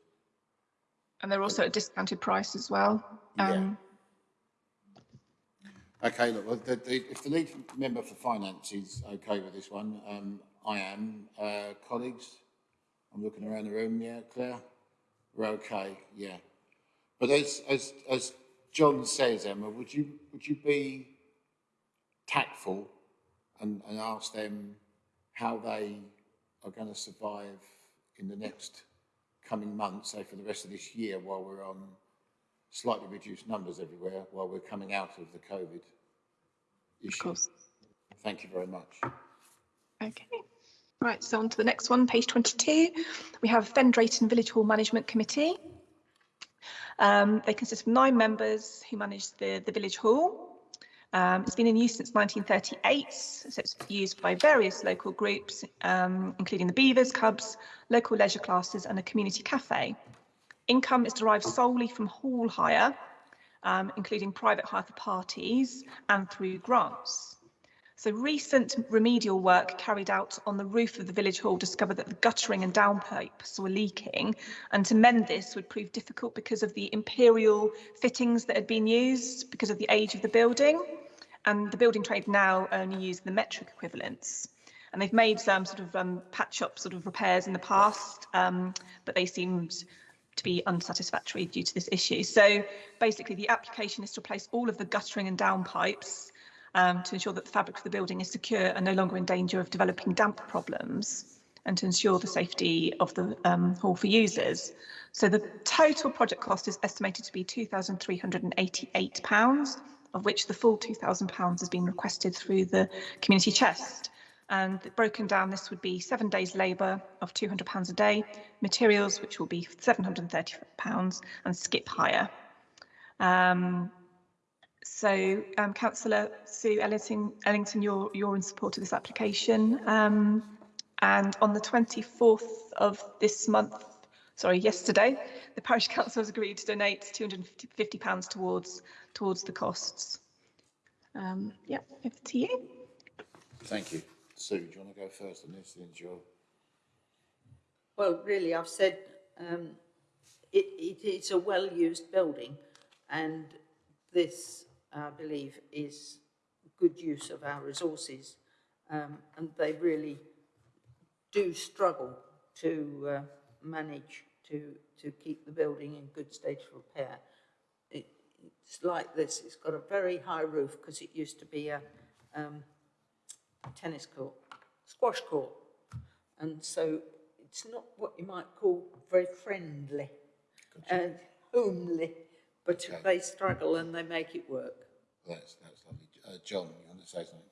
and they're also at a discounted price as well. Yeah. Um, Okay, look, well, the, the, if the lead member for finance is okay with this one, um, I am. Uh, colleagues, I'm looking around the room, yeah, Claire? We're okay, yeah. But as, as, as John says, Emma, would you, would you be tactful and, and ask them how they are going to survive in the next coming months, say for the rest of this year, while we're on slightly reduced numbers everywhere, while we're coming out of the COVID issue? Of course. Thank you very much. Okay. Right, so on to the next one, page 22. We have Fen Drayton Village Hall Management Committee. Um, they consist of nine members who manage the, the village hall. Um, it's been in use since 1938, so it's used by various local groups, um, including the Beavers, Cubs, local leisure classes and a community cafe. Income is derived solely from hall hire, um, including private hire for parties and through grants. So recent remedial work carried out on the roof of the village hall discovered that the guttering and downpipes were leaking and to mend this would prove difficult because of the imperial fittings that had been used because of the age of the building and the building trade now only use the metric equivalents. and they've made some sort of um, patch up sort of repairs in the past, um, but they seemed to be unsatisfactory due to this issue. So basically the application is to replace all of the guttering and downpipes um, to ensure that the fabric of the building is secure and no longer in danger of developing damp problems and to ensure the safety of the um, hall for users. So the total project cost is estimated to be £2,388, of which the full £2,000 has been requested through the community chest. And broken down, this would be seven days labour of £200 a day, materials, which will be £730, and skip hire. Um, so, um, Councillor Sue Ellington, you're, you're in support of this application. Um, and on the 24th of this month, sorry, yesterday, the parish council has agreed to donate 250 pounds towards towards the costs. Um, yeah, over to you. Thank you. Sue, do you want to go first on this since you're... Well, really, I've said um, it, it is a well-used building and this, I believe, is good use of our resources. Um, and they really do struggle to uh, manage to, to keep the building in good state of repair. It, it's like this, it's got a very high roof because it used to be a um, tennis court, squash court. And so it's not what you might call very friendly and homely, but Okay. they struggle and they make it work. That's, that's lovely. Uh, John, you want to say something?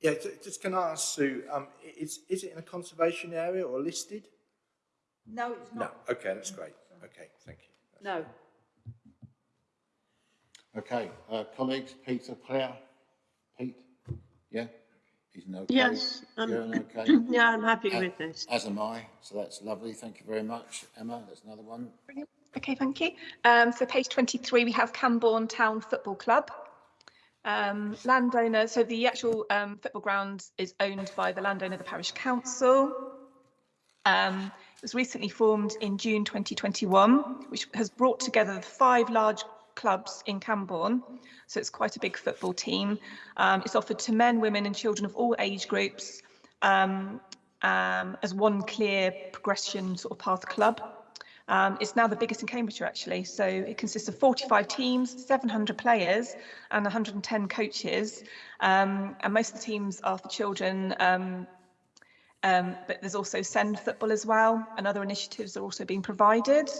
Yeah, just can I ask Sue, um, is, is it in a conservation area or listed? No, it's not. No, not. okay, that's great. Okay, thank you. No. Okay, uh, colleagues, Peter, Claire, Pete? Yeah? He's an okay? Yes, um, You're an okay? Yeah, I'm happy Uh, with this. As am I, so that's lovely. Thank you very much. Emma, that's another one. Okay, thank you. Um, so page 23, we have Cambourne Town Football Club. Um, landowner, so the actual um, football ground is owned by the landowner, the parish council. Um, it was recently formed in June 2021, which has brought together the five large clubs in Camborne, so it's quite a big football team. Um, it's offered to men, women and children of all age groups um, um, as one clear progression sort of path club. Um, it's now the biggest in Cambridgeshire actually, so it consists of 45 teams, 700 players and 110 coaches um, and most of the teams are for children um, um, but there's also Send Football as well and other initiatives are also being provided.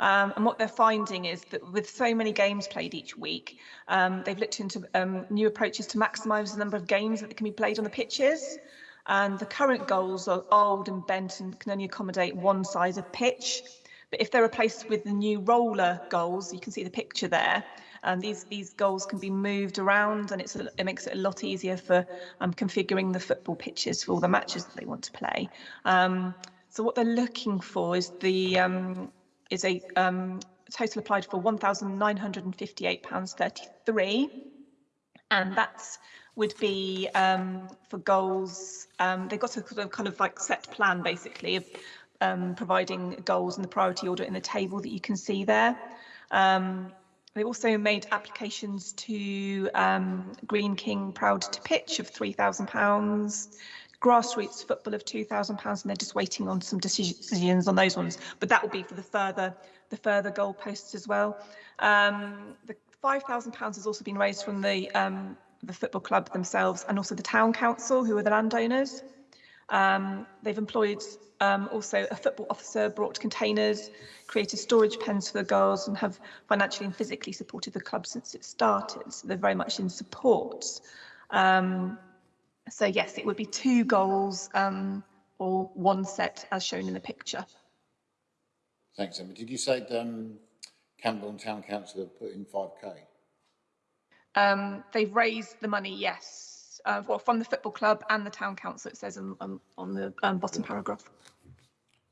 Um, and what they're finding is that with so many games played each week, um, they've looked into um, new approaches to maximise the number of games that can be played on the pitches. And the current goals are old and bent and can only accommodate one size of pitch. But if they're replaced with the new roller goals, you can see the picture there. And these these goals can be moved around, and it's a, it makes it a lot easier for um, configuring the football pitches for all the matches that they want to play. Um, so what they're looking for is the um, is a um, total applied for one thousand nine hundred and that would be um, for goals. Um, they've got a of kind of like set plan basically of um, providing goals in the priority order in the table that you can see there. Um, they also made applications to um, Greene King Proud to Pitch of £3,000, grassroots football of £2,000, and they're just waiting on some decisions on those ones. But that will be for the further the further goalposts as well. Um, the £5,000 has also been raised from the um, the football club themselves and also the town council, who are the landowners. Um, they've employed um, also a football officer, brought containers, created storage pens for the girls, and have financially and physically supported the club since it started. So they're very much in support. Um, so yes, it would be two goals um, or one set as shown in the picture. Thanks, Emma. Did you say um, Cambourne Town Council have put in 5k? Um, they've raised the money, yes, uh, well, from the football club and the town council, it says on, on, on the um, bottom paragraph.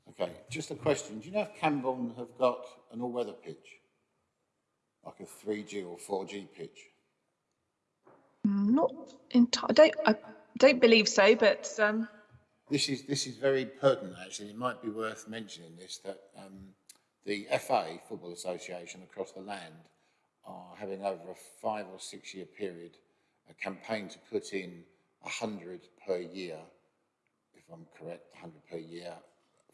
Okay, just a question. Do you know if Cambourne have got an all-weather pitch? Like a 3G or 4G pitch? Not entirely, I don't, believe so, but um, This is, this is very pertinent, actually. It might be worth mentioning this, that um, the FA, Football Association across the land, are having over a five or six year period a campaign to put in 100 per year if I'm correct, 100 per year,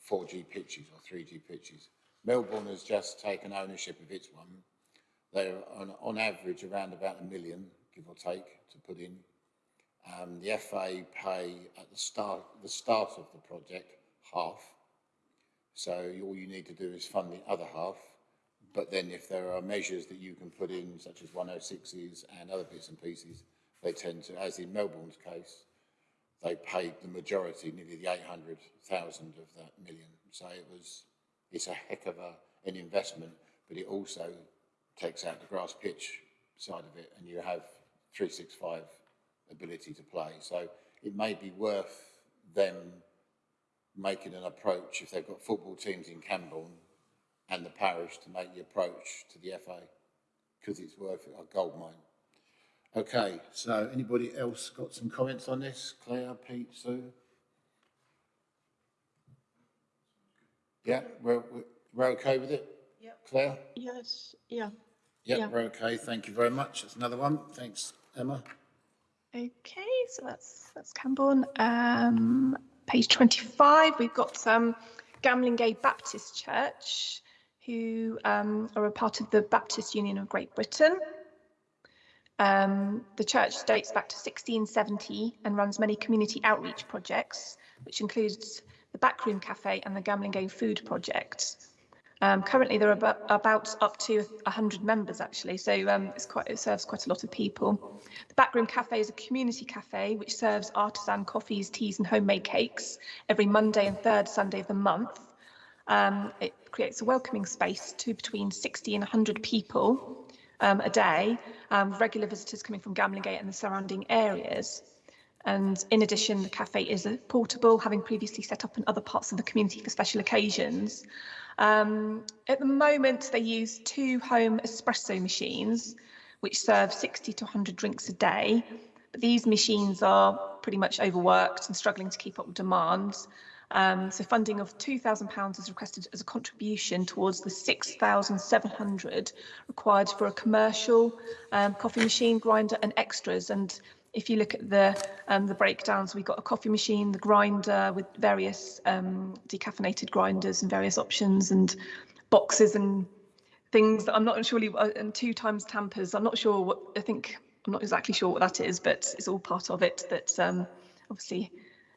4G pitches or 3G pitches. Melbourn has just taken ownership of its one. They're on, on average around about a million, give or take, to put in. Um, the FA pay at the start, the start of the project, half. So all you need to do is fund the other half. But then if there are measures that you can put in, such as 106s and other bits and pieces, they tend to, as in Melbourn's case, they paid the majority, nearly the 800,000 of that million. So it was, it's a heck of a, an investment, but it also takes out the grass pitch side of it and you have 365 ability to play. So it may be worth them making an approach if they've got football teams in Cambourne and the parish to make the approach to the FA because it's worth it, a gold mine. Okay, so anybody else got some comments on this? Claire, Pete, Sue? Yeah, we're, we're- we're okay with it? Yep. Claire? Yes, yeah. Yep, Yeah. we're okay. Thank you very much. That's another one. Thanks, Emma. Okay, so that's that's Cambourne. Um, page 25, we've got um, Gamlingay Baptist Church, who um, are a part of the Baptist Union of Great Britain. Um, the church dates back to 1670 and runs many community outreach projects, which includes the Backroom Cafe and the Gamlingay Food Project. Um, currently, there are about, about up to 100 members actually, so um, it's quite, it serves quite a lot of people. The Backroom Cafe is a community cafe which serves artisan coffees, teas, and homemade cakes every Monday and third Sunday of the month. Um, it creates a welcoming space to between 60 and 100 people um, a day, um, regular visitors coming from Gamlingay and the surrounding areas. And in addition, the cafe is a portable, having previously set up in other parts of the community for special occasions. Um, at the moment, they use two home espresso machines, which serve 60 to 100 drinks a day. But these machines are pretty much overworked and struggling to keep up with demands. Um, so funding of £2,000 is requested as a contribution towards the 6,700 required for a commercial um, coffee machine grinder and extras. And if you look at the um, the breakdowns, we've got a coffee machine, the grinder with various um, decaffeinated grinders and various options and boxes and things that I'm not surely uh, and two times tampers. I'm not sure what I think. I'm not exactly sure what that is, but it's all part of it. That um, obviously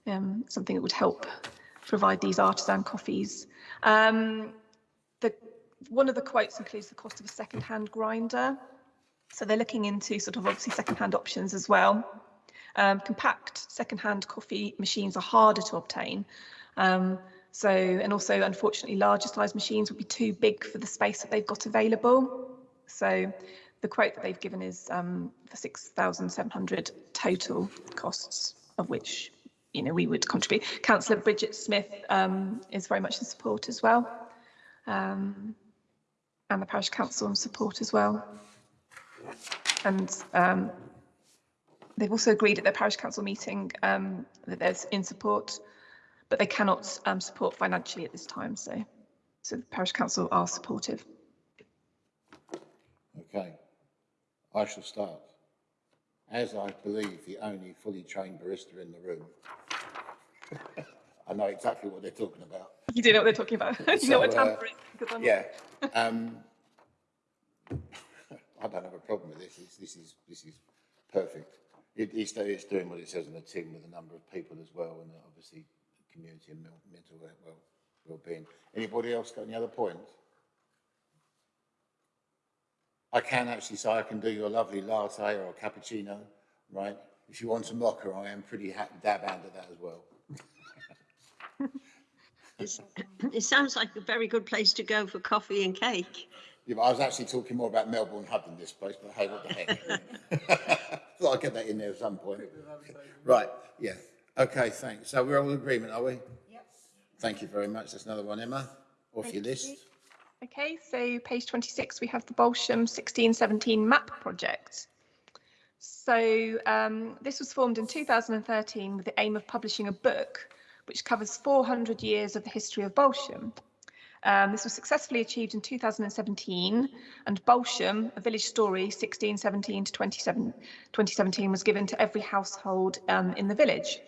um, something that would help provide these artisan coffees. Um, the one of the quotes includes the cost of a second-hand grinder. So they're looking into sort of obviously second-hand options as well. Um, compact second-hand coffee machines are harder to obtain. Um, so, and also unfortunately larger size machines would be too big for the space that they've got available. So the quote that they've given is um, for 6,700 total costs, of which, you know, we would contribute. Councillor Bridget Smith um, is very much in support as well. Um, and the parish council in support as well. And um, they've also agreed at their parish council meeting um, that there's in support, but they cannot um, support financially at this time. So, so the parish council are supportive. Okay. I shall start. As I believe the only fully trained barista in the room, I know exactly what they're talking about. You do know what they're talking about. you know what So, uh, tamper is. Yeah. I don't have a problem with this. This, this is this is perfect. It, it's, it's doing what it says on the tin with a number of people as well, and obviously community and mental well well well-being. Anybody else got any other points? I can actually say I can do you a lovely latte or a cappuccino, right? If you want a mocha, I am pretty dab hand at that as well. It sounds like a very good place to go for coffee and cake. Yeah, but I was actually talking more about Melbourn Hub than this place, but hey, what the heck? Thought I'd get that in there at some point. Right, yeah. Okay, thanks. So we're all in agreement, are we? Yes. Thank you very much. That's another one, Emma, off your Thank you. list. Okay, so page 26, we have the Balsham 1617 map project. So um, this was formed in 2013 with the aim of publishing a book which covers 400 years of the history of Balsham. Um, this was successfully achieved in 2017 and Balsham, a village story 1617 to 2017 was given to every household um, in the village.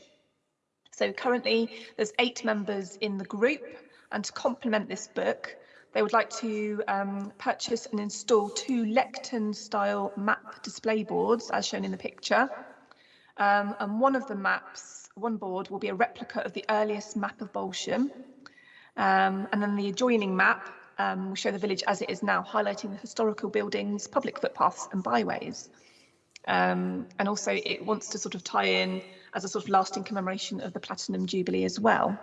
So currently there's eight members in the group and to complement this book, they would like to um, purchase and install two lectern style map display boards as shown in the picture. Um, and one of the maps, one board will be a replica of the earliest map of Balsham. Um, and then the adjoining map um, will show the village as it is now, highlighting the historical buildings, public footpaths and byways. Um, and also it wants to sort of tie in as a sort of lasting commemoration of the Platinum Jubilee as well.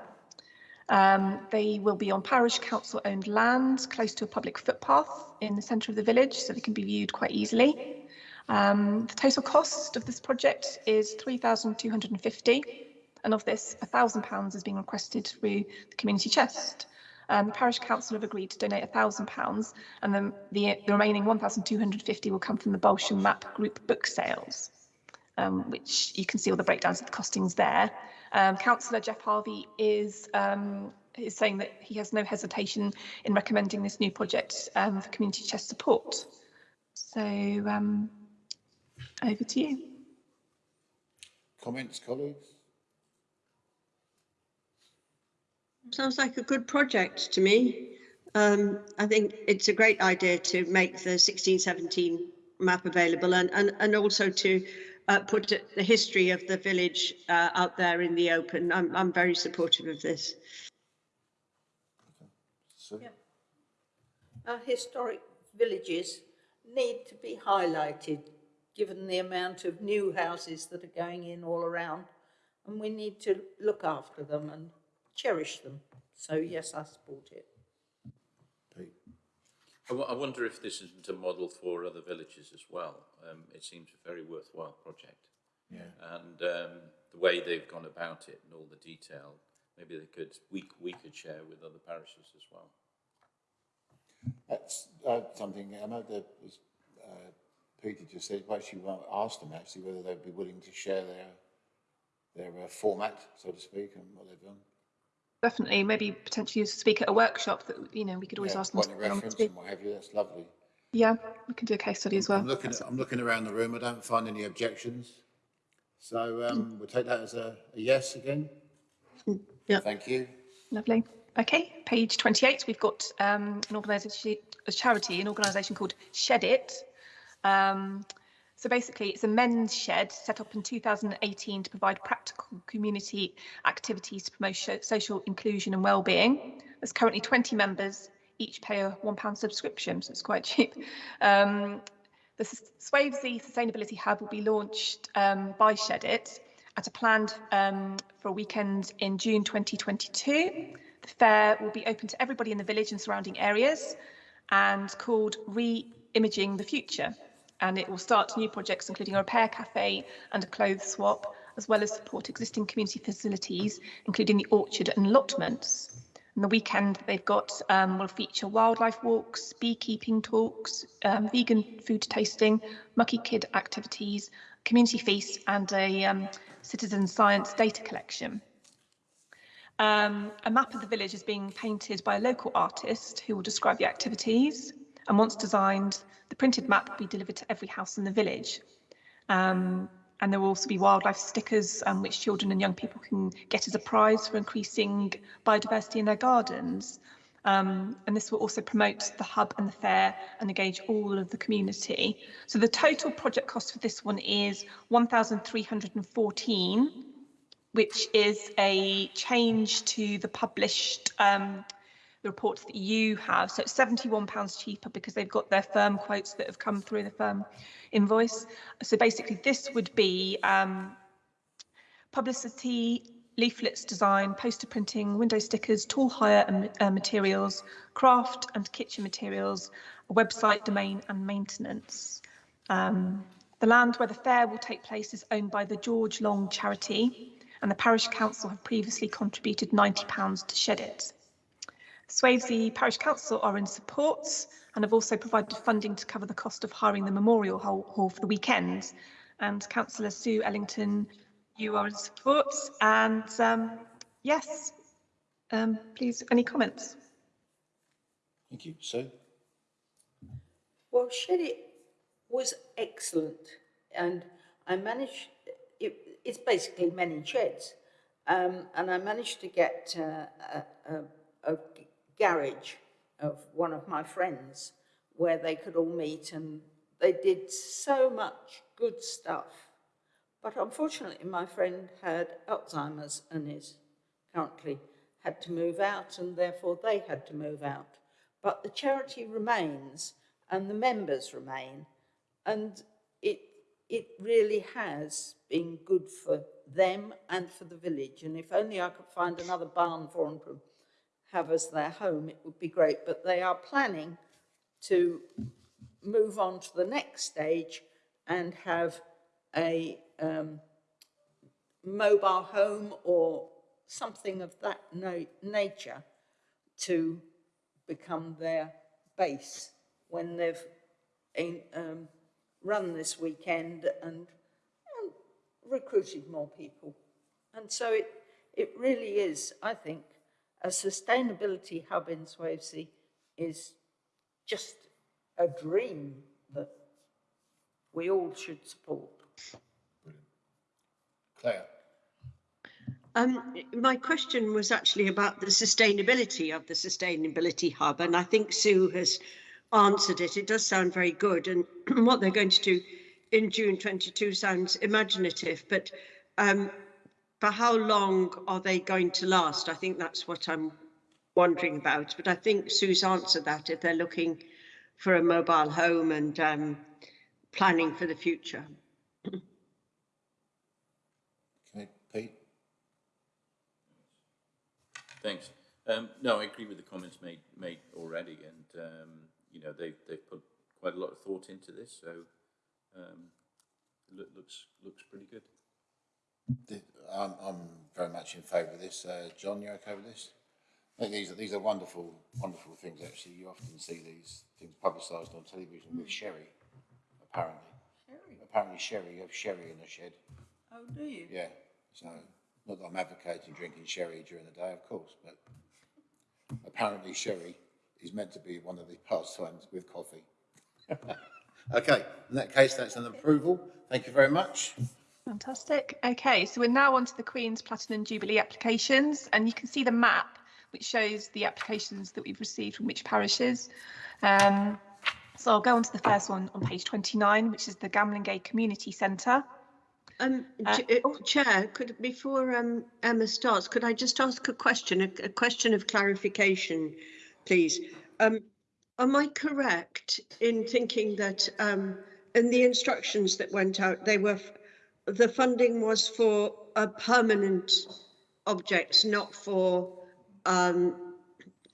Um, they will be on parish council owned land close to a public footpath in the centre of the village, so they can be viewed quite easily. Um, the total cost of this project is 3,250 and of this £1,000 is being requested through the community chest. Um, the parish council have agreed to donate £1,000 and then the, the remaining 1,250 will come from the Balsham Map Group book sales, um, which you can see all the breakdowns of the costings there. Um, Councillor Geoff Harvey is um, is saying that he has no hesitation in recommending this new project um, for community chest support. So um, over to you. Comments, colleagues? Sounds like a good project to me. Um, I think it's a great idea to make the 1617 map available and, and, and also to uh, put the history of the village uh, out there in the open. I'm, I'm very supportive of this. Sue? Our historic villages need to be highlighted, given the amount of new houses that are going in all around. And we need to look after them and cherish them. So yes, I support it. Pete? I wonder if this isn't a model for other villages as well. Um, it seems a very worthwhile project. Yeah. And um, the way they've gone about it and all the detail, maybe they could, we, we could share with other parishes as well. That's uh, something, I know that was, uh, Peter just said, well, actually well, asked them actually whether they'd be willing to share their, their uh, format, so to speak, and what they've done. Definitely, maybe potentially speak at a workshop that, you know, we could always Yeah, ask them. To come on reference and what have you, that's lovely. Yeah, we can do a case study as well. I'm looking, at, I'm looking around the room, I don't find any objections. So um, we'll take that as a, a yes again. Yeah. Thank you. Lovely. Okay, page 28, we've got um, an organisation, a charity, an organisation called Shed It. Um, so basically, it's a men's shed set up in 2018 to provide practical community activities to promote social inclusion and well-being. There's currently 20 members, each pay a £1 subscription, so it's quite cheap. Um, the S- Swavesey Sustainability Hub will be launched um, by Shed It at a planned um, for a weekend in June 2022. The fair will be open to everybody in the village and surrounding areas and called Re-Imaging the Future. And it will start new projects including a repair cafe and a clothes swap, as well as support existing community facilities, including the orchard and allotments. And the weekend they've got um, will feature wildlife walks, beekeeping talks, um, vegan food tasting, mucky kid activities, community feasts, and a um, citizen science data collection. Um, a map of the village is being painted by a local artist who will describe the activities. And once designed, the printed map will be delivered to every house in the village. Um, and there will also be wildlife stickers, um, which children and young people can get as a prize for increasing biodiversity in their gardens. Um, and this will also promote the hub and the fair and engage all of the community. So the total project cost for this one is 1,314 which is a change to the published um, the reports that you have. So it's £71 cheaper because they've got their firm quotes that have come through the firm invoice. So basically this would be um, publicity, leaflets design, poster printing, window stickers, tool hire and uh, materials, craft and kitchen materials, website domain and maintenance. Um, the land where the fair will take place is owned by the George Long charity and the parish council have previously contributed £90 to shed it. Swavesey Parish Council are in support and have also provided funding to cover the cost of hiring the memorial hall, hall for the weekend. And Councillor Sue Ellington, you are in support. And um, yes, um, please, any comments? Thank you. Sue? Well, Shed It was excellent and I managed, it, it's basically men in sheds. Um, and I managed to get uh, a, a, a garage of one of my friends where they could all meet and they did so much good stuff. But unfortunately, my friend had Alzheimer's and is currently had to move out and therefore they had to move out. But the charity remains and the members remain and it, it really has been good for them and for the village. And if only I could find another barn for them have as their home, it would be great. But they are planning to move on to the next stage and have a um, mobile home or something of that nature to become their base when they've in, um, run this weekend and, and recruited more people. And so it, it really is, I think, a sustainability hub in Swavesey is just a dream that we all should support. Claire? Um, my question was actually about the sustainability of the sustainability hub, and I think Sue has answered it. It does sound very good, and what they're going to do in June 22 sounds imaginative, but um, for how long are they going to last? I think that's what I'm wondering about, but I think Sue's answered that if they're looking for a mobile home and um, planning for the future. Okay, Pete? Thanks. Um, no, I agree with the comments made, made already and, um, you know, they've, they've put quite a lot of thought into this, so, um, it looks, looks pretty good. The- I'm, I'm very much in favour of this. Uh, John, you okay with this? I think these are, these are wonderful, wonderful things, actually. You often see these things publicised on television with sherry, apparently. Sherry? Apparently sherry, you have sherry in a shed. Oh, do you? Yeah, so, not that I'm advocating drinking sherry during the day, of course, but apparently sherry is meant to be one of the pastimes with coffee. Okay, in that case, that's an approval. Thank you very much. Fantastic. Okay, so we're now on to the Queen's Platinum Jubilee applications, and you can see the map which shows the applications that we've received from which parishes. Um, so I'll go on to the first one on page 29, which is the Gamlingay Community Centre. Um, Uh, uh, Chair, could, before um, Emma starts, could I just ask a question, a, a question of clarification, please? Um, am I correct in thinking that um, in the instructions that went out, they were, the funding was for uh, permanent objects, not for um,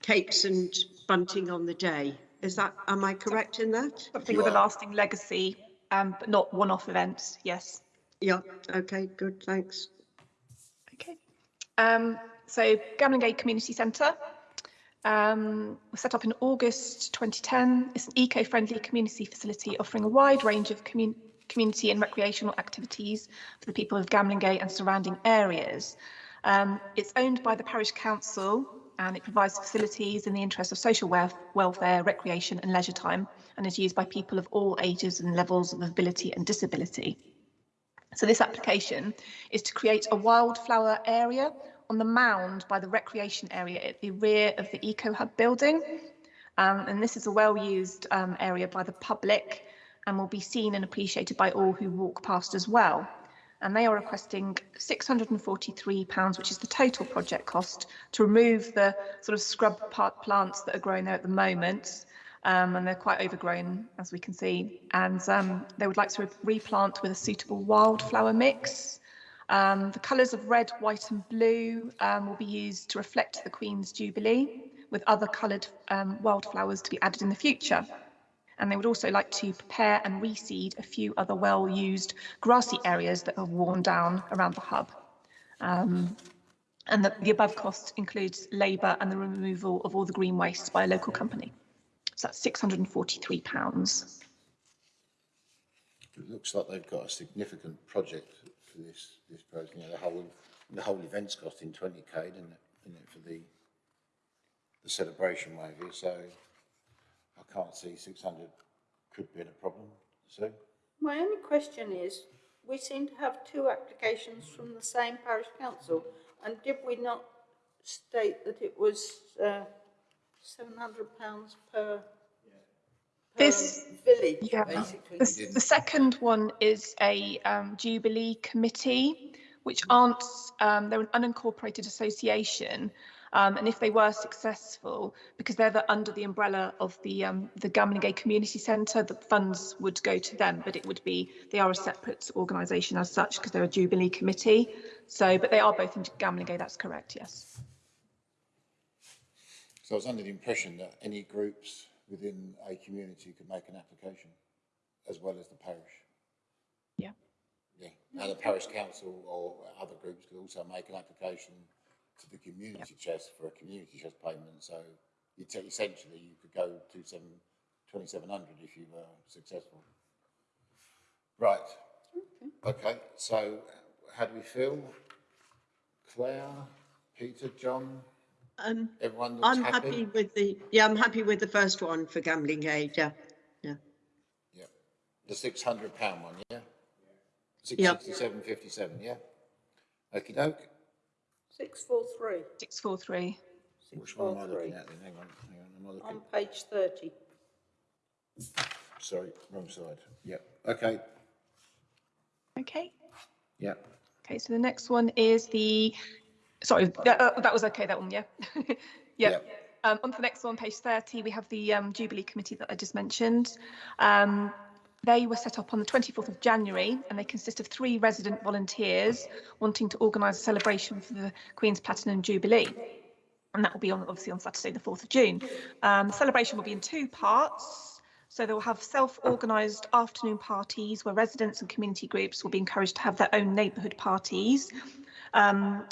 cakes and bunting on the day? Is that, am I correct in that? Something with a lasting legacy, um, but not one-off events, yes. Yeah, okay, good, thanks. Okay. Um, so Gamlingay Community Centre um, was set up in August 2010. It's an eco-friendly community facility offering a wide range of commun- community and recreational activities for the people of Gamlingay and surrounding areas. Um, it's owned by the parish council and it provides facilities in the interest of social welf- welfare, recreation and leisure time and is used by people of all ages and levels of ability and disability. So this application is to create a wildflower area on the mound by the recreation area at the rear of the Eco Hub building. Um, and this is a well-used um, area by the public and will be seen and appreciated by all who walk past as well. And they are requesting £643, which is the total project cost, to remove the sort of scrub part plants that are growing there at the moment. Um, and they're quite overgrown, as we can see. And um, they would like to re- replant with a suitable wildflower mix. Um, the colours of red, white and blue um, will be used to reflect the Queen's Jubilee, with other coloured um, wildflowers to be added in the future. And they would also like to prepare and reseed a few other well-used grassy areas that are worn down around the hub. Um, and the, the above cost includes labour and the removal of all the green waste by a local company. So that's £643. It looks like they've got a significant project for this, this project, you know, the whole, the whole event's costing twenty K, isn't it, isn't it, for the, the celebration wave here, so I can't see six hundred could be a problem, so, My only question is, we seem to have two applications from the same parish council, And did we not state that it was uh, £700 per, per This- village, Yeah. basically? The, the second one is a um, Jubilee committee, which aren't, um, they're an unincorporated association. Um, and if they were successful, because they're the, under the umbrella of the um, the Gamlingay Community Centre, the funds would go to them, but it would be they are a separate organisation as such because they're a Jubilee committee. So, but they are both in Gamlingay. That's correct. Yes. So I was under the impression that any groups within a community could make an application, as well as the parish. Yeah. Yeah, and the parish council or other groups could also make an application to the community chest for a community chest payment, so you te- essentially you could go to seven, twenty-seven hundred if you were successful. Right. Okay, so how do we feel? Claire, Peter, John, Um, everyone looks I'm happy with the, yeah, I'm happy with the first one for Gamlingay, yeah, yeah. Yeah, the six hundred pound one, yeah? Six Yeah. sixty-seven fifty-seven, yeah? Okey doke, 643 Six four three. which one am I 643 looking at then, hang on, hang on, am I on page 30. sorry, wrong side, yeah, okay, Okay. yeah. Okay, so the next one is the, sorry, that, uh, that was okay, that one, yeah? yeah. Yeah. Um, on to the next one, page 30, we have the um, Jubilee Committee that I just mentioned. Um, they were set up on the 24th of January and they consist of three resident volunteers wanting to organise a celebration for the Queen's Platinum Jubilee. And that will be on obviously on Saturday, the 4th of June. Um, the celebration will be in two parts. So they will have self-organised afternoon parties where residents and community groups will be encouraged to have their own neighbourhood parties. Um,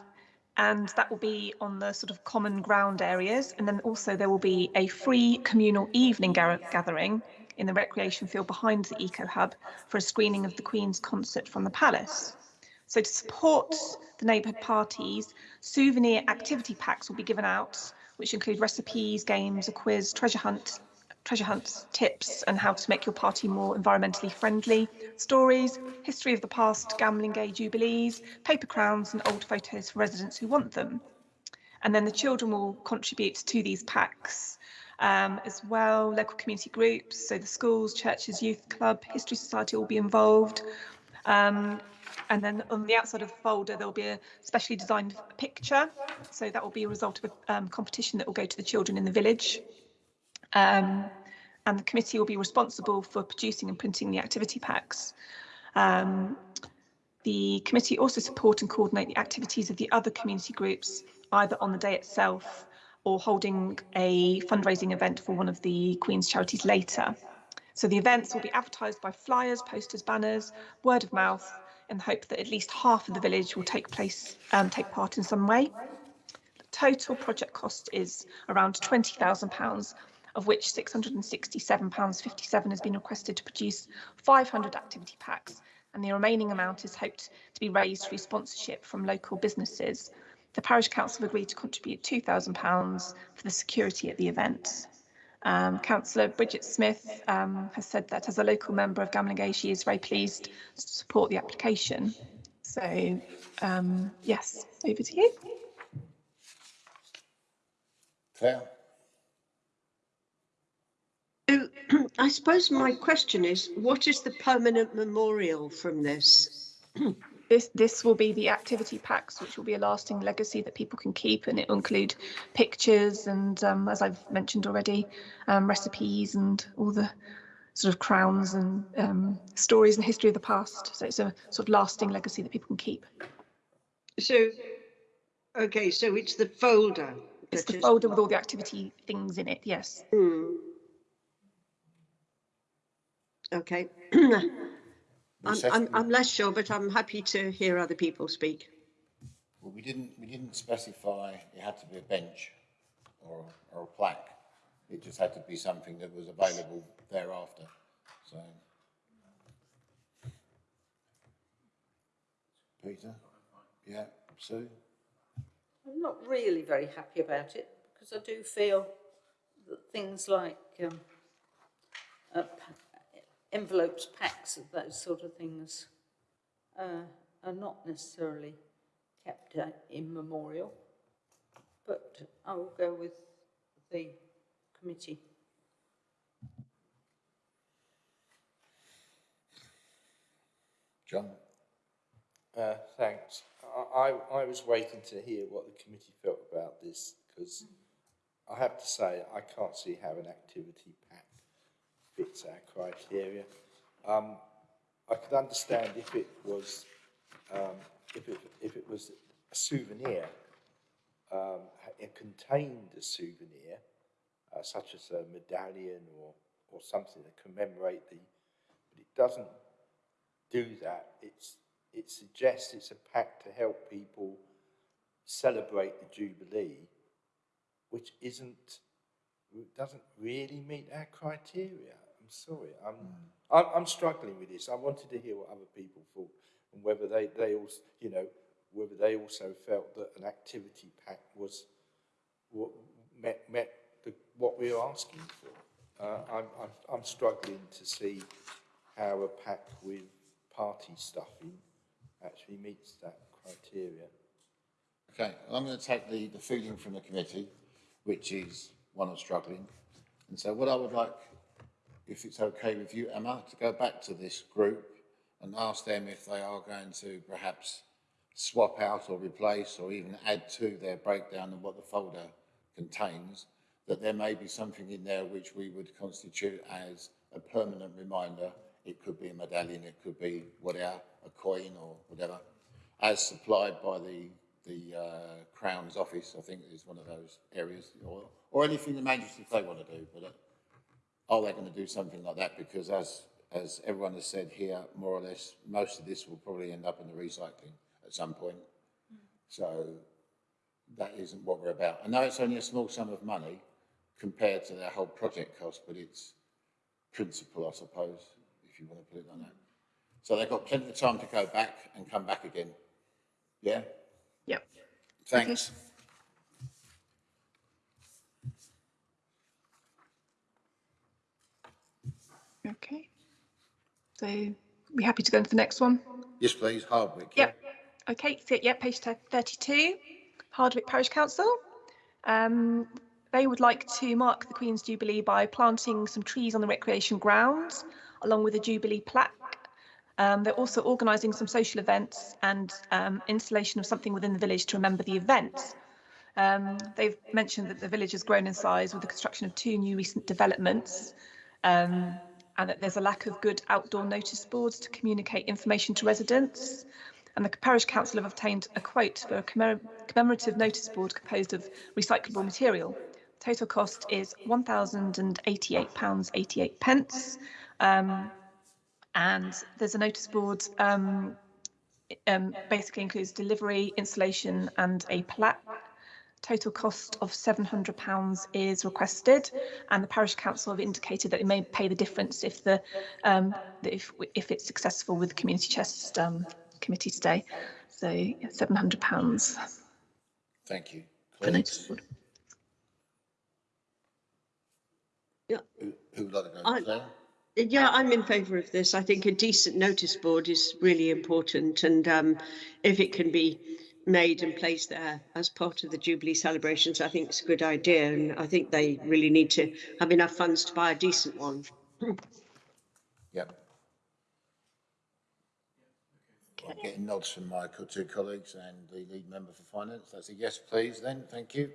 and that will be on the sort of common ground areas. And then also there will be a free communal evening gathering in the recreation field behind the Eco Hub for a screening of the Queen's concert from the Palace. So to support the neighbourhood parties, souvenir activity packs will be given out, which include recipes, games, a quiz, treasure hunt, treasure hunt tips and how to make your party more environmentally friendly, stories, history of the past Gamlingay jubilees, paper crowns and old photos for residents who want them. And then the children will contribute to these packs um, as well, local community groups, so the schools, churches, youth club, history society will be involved. Um, and then on the outside of the folder, there'll be a specially designed picture. So that will be a result of a um, competition that will go to the children in the village. Um, and the committee will be responsible for producing and printing the activity packs. Um, the committee also support and coordinate the activities of the other community groups, either on the day itself or holding a fundraising event for one of the Queen's charities later. So the events will be advertised by flyers, posters, banners, word of mouth, in the hope that at least half of the village will take place, um, take part in some way. The total project cost is around £20,000, of which £667.57 has been requested to produce 500 activity packs, and the remaining amount is hoped to be raised through sponsorship from local businesses. The parish council agreed to contribute £2,000 for the security at the event. Um, Councillor Bridget Smith um, has said that as a local member of Gamlingay, she is very pleased to support the application. So, um, yes, over to you. Claire? So, I suppose my question is, what is the permanent memorial from this? This, this will be the activity packs, which will be a lasting legacy that people can keep, and it will include pictures and, um, as I've mentioned already, um, recipes and all the sort of crowns and um, stories and history of the past. So it's a sort of lasting legacy that people can keep. So, okay, so it's the folder. It's the folder with all the activity things in it. Yes. Hmm. Okay. I'm, I'm, I'm less sure, but I'm happy to hear other people speak. Well, we didn't, we didn't specify it had to be a bench or, or a plaque. It just had to be something that was available thereafter, so. Peter? Yeah, Sue? I'm not really very happy about it because I do feel that things like um, uh, pa- envelopes, packs, of those sort of things uh, are not necessarily kept uh, in memorial. But I will go with the committee. John? Uh, thanks. I, I, I was waiting to hear what the committee felt about this because I have to say I can't see how an activity pack fits our criteria. Um, I could understand if it was um, if it if it was a souvenir, um, it contained a souvenir uh, such as a medallion or or something to commemorate the, but it doesn't do that. It's, it suggests it's a pact to help people celebrate the Jubilee, which isn't, doesn't really meet our criteria. Sorry, I'm, I'm, I'm struggling with this. I wanted to hear what other people thought and whether they, they also, you know, whether they also felt that an activity pack was what met, met the, what we were asking for. Uh, I'm, I'm, I'm struggling to see how a pack with party stuffing actually meets that criteria. Okay, well, I'm going to take the, the feeling from the committee, which is one of struggling. And so what I would like, if it's okay with you, Emma, to go back to this group and ask them if they are going to perhaps swap out or replace or even add to their breakdown of what the folder contains, that there may be something in there which we would constitute as a permanent reminder. It could be a medallion, it could be whatever, a coin or whatever, as supplied by the the uh, Crown's office, I think is one of those areas, or, or anything the magistrates they want to do, but uh, are they going to do something like that? Because as, as everyone has said here, more or less, most of this will probably end up in the recycling at some point. Hmm. So that isn't what we're about. I know it's only a small sum of money compared to their whole project cost, but it's principle, I suppose, if you want to put it like that. So they've got plenty of time to go back and come back again. Yeah? Yep. Thanks. Okay. So we happy to go into the next one? Yes, please, Hardwick. yeah? Yep. Okay, so yeah, page 32, Hardwick Parish Council. Um, they would like to mark the Queen's Jubilee by planting some trees on the recreation grounds, along with a Jubilee plaque. Um, they're also organising some social events and um, installation of something within the village to remember the event. Um, they've mentioned that the village has grown in size with the construction of two new recent developments um, and that there's a lack of good outdoor notice boards to communicate information to residents. And the parish council have obtained a quote for a commem- commemorative notice board composed of recyclable material. Total cost is £1,088.88. pence. Um, and there's a notice board um, um, basically includes delivery, installation and a plaque. Total cost of £700 is requested and the parish council have indicated that it may pay the difference if the um, if if it's successful with the community chest um, committee today. So yeah, £700 Thank you. for Colleagues. Yeah, Who, who would like to go? I- Claire? yeah, I'm in favour of this. I think a decent notice board is really important and um, if it can be made and placed there as part of the Jubilee celebrations, I think it's a good idea and I think they really need to have enough funds to buy a decent one. Yep. I'm getting nods from my two colleagues and the lead member for finance. That's a yes, please, then. Thank you.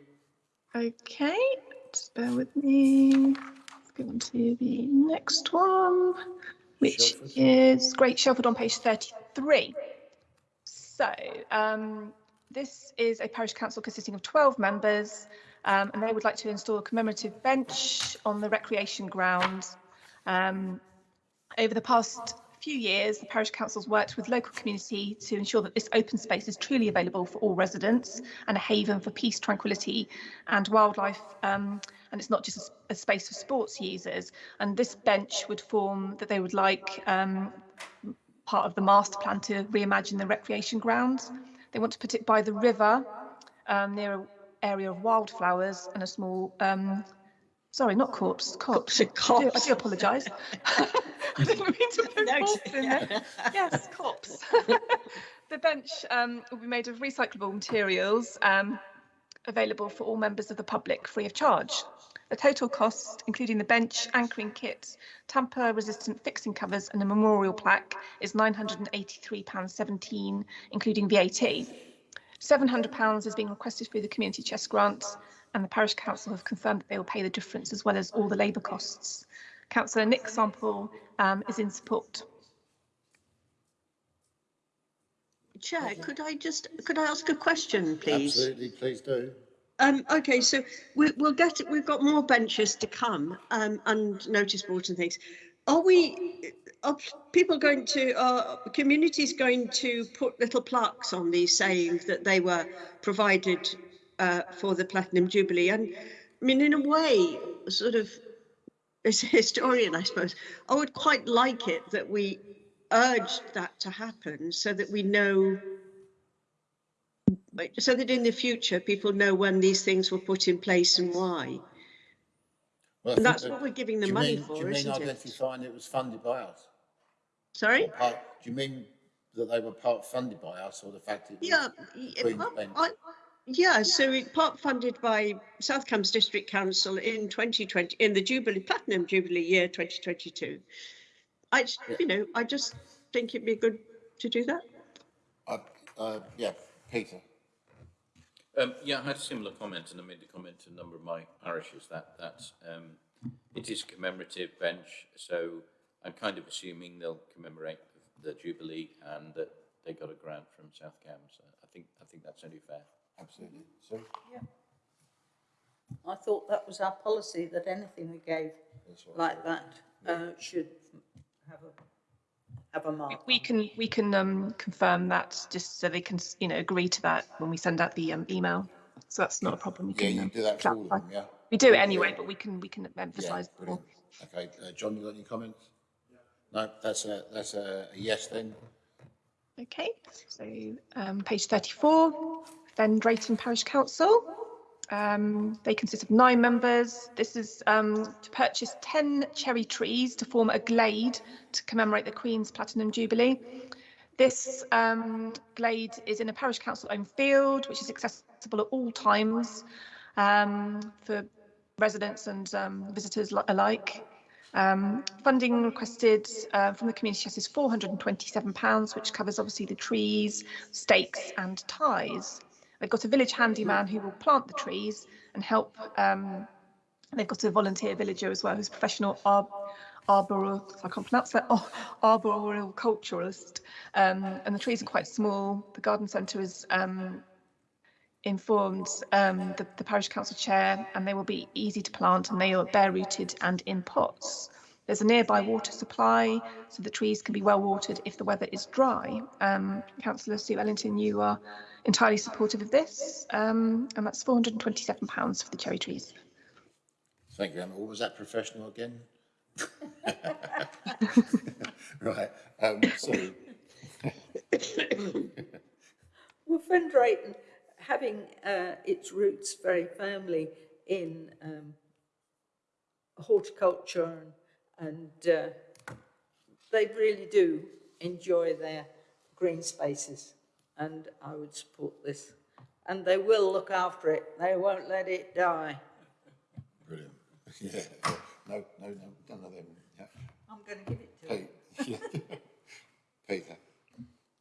Okay, just bear with me. Let's go on to the next one, which Shelford. is Great Shelford on page 33. So um, this is a parish council consisting of 12 members um, and they would like to install a commemorative bench on the recreation ground. Um, over the past few years, the parish council's worked with local community to ensure that this open space is truly available for all residents and a haven for peace, tranquility and wildlife. Um, and it's not just a space for sports users. And this bench would form that they would like um, part of the master plan to reimagine the recreation grounds. They want to put it by the river um, near an area of wildflowers and a small um, Sorry, not corpse, copse. a I copse. do apologise. I didn't mean to put No, corpse in there. Yes, copse. the bench um, will be made of recyclable materials um, available for all members of the public free of charge. The total cost, including the bench, anchoring kit, tamper resistant fixing covers and a memorial plaque is £983.17, including VAT. £700 is being requested through the community chest grant and the parish council have confirmed that they will pay the difference as well as all the labour costs. Councillor Nick Sample um, is in support. Chair, could I just, could I ask a question, please? Absolutely, please do. Um, okay, so we, we'll get we've got more benches to come um, and notice boards and things. Are we, are people going to, are communities going to put little plaques on these saying that they were provided uh, for the Platinum Jubilee? And I mean, in a way, sort of, as a historian, I suppose, I would quite like it that we urged that to happen so that we know so that in the future people know when these things were put in place and why. Well, And that's that- what we're giving do the you money mean- Do you for, mean isn't it? identifying it was funded by us? Sorry? Part- Do you mean that they were part funded by us or the fact that? Yeah, y- I- I- yeah, so it part funded by South Cambs District Council in 2020, in the Jubilee, Platinum Jubilee year 2022. I, j- you know, I just think it'd be good to do that. Uh, uh, yeah, Peter. Um, yeah, I had a similar comment, and I made the comment to a number of my parishes that that um, it is a commemorative bench. So I'm kind of assuming they'll commemorate the, the jubilee and that they got a grant from South Cambs. Uh, I think I think that's only fair. Absolutely. So, yeah. I thought that was our policy, that anything we gave like that uh, should have a, have a mark. We can we can um, confirm that just so they can you know agree to that when we send out the um, email. So that's not a problem. We yeah, can you um, do that for all of them, yeah? We do it anyway, but we can we can Yeah, emphasise more. Okay, uh, John, you got any comments? No, that's a, that's a a yes then. Okay, so um, page 34, Fen Drayton Parish Council. Um, they consist of nine members. This is um, to purchase 10 cherry trees to form a glade to commemorate the Queen's Platinum Jubilee. This um, glade is in a parish council owned field, which is accessible at all times um, for residents and um, visitors alike. Um, funding requested uh, from the community chest is £427, which covers obviously the trees, stakes and ties. They've got a village handyman who will plant the trees and help. Um, they've got a volunteer villager as well who's a professional arb arboreal, I can't pronounce that, oh, arboreal culturalist. Um, and the trees are quite small. The garden centre is um, informed um, the, the parish council chair and they will be easy to plant and they are bare rooted and in pots. There's a nearby water supply so the trees can be well watered if the weather is dry. Um, Councillor Sue Ellington, you are entirely supportive of this um, and that's £427 for the cherry trees. Thank you, Emma. What was that professional again? Right, um, so, Well, Fen having uh, its roots very firmly in um, horticulture and, and uh, they really do enjoy their green spaces and I would support this. And they will look after it. They won't let it die. brilliant. Yeah, no, no, no, none of them, yeah. I'm going to give it to them. Pete, yeah. Peter,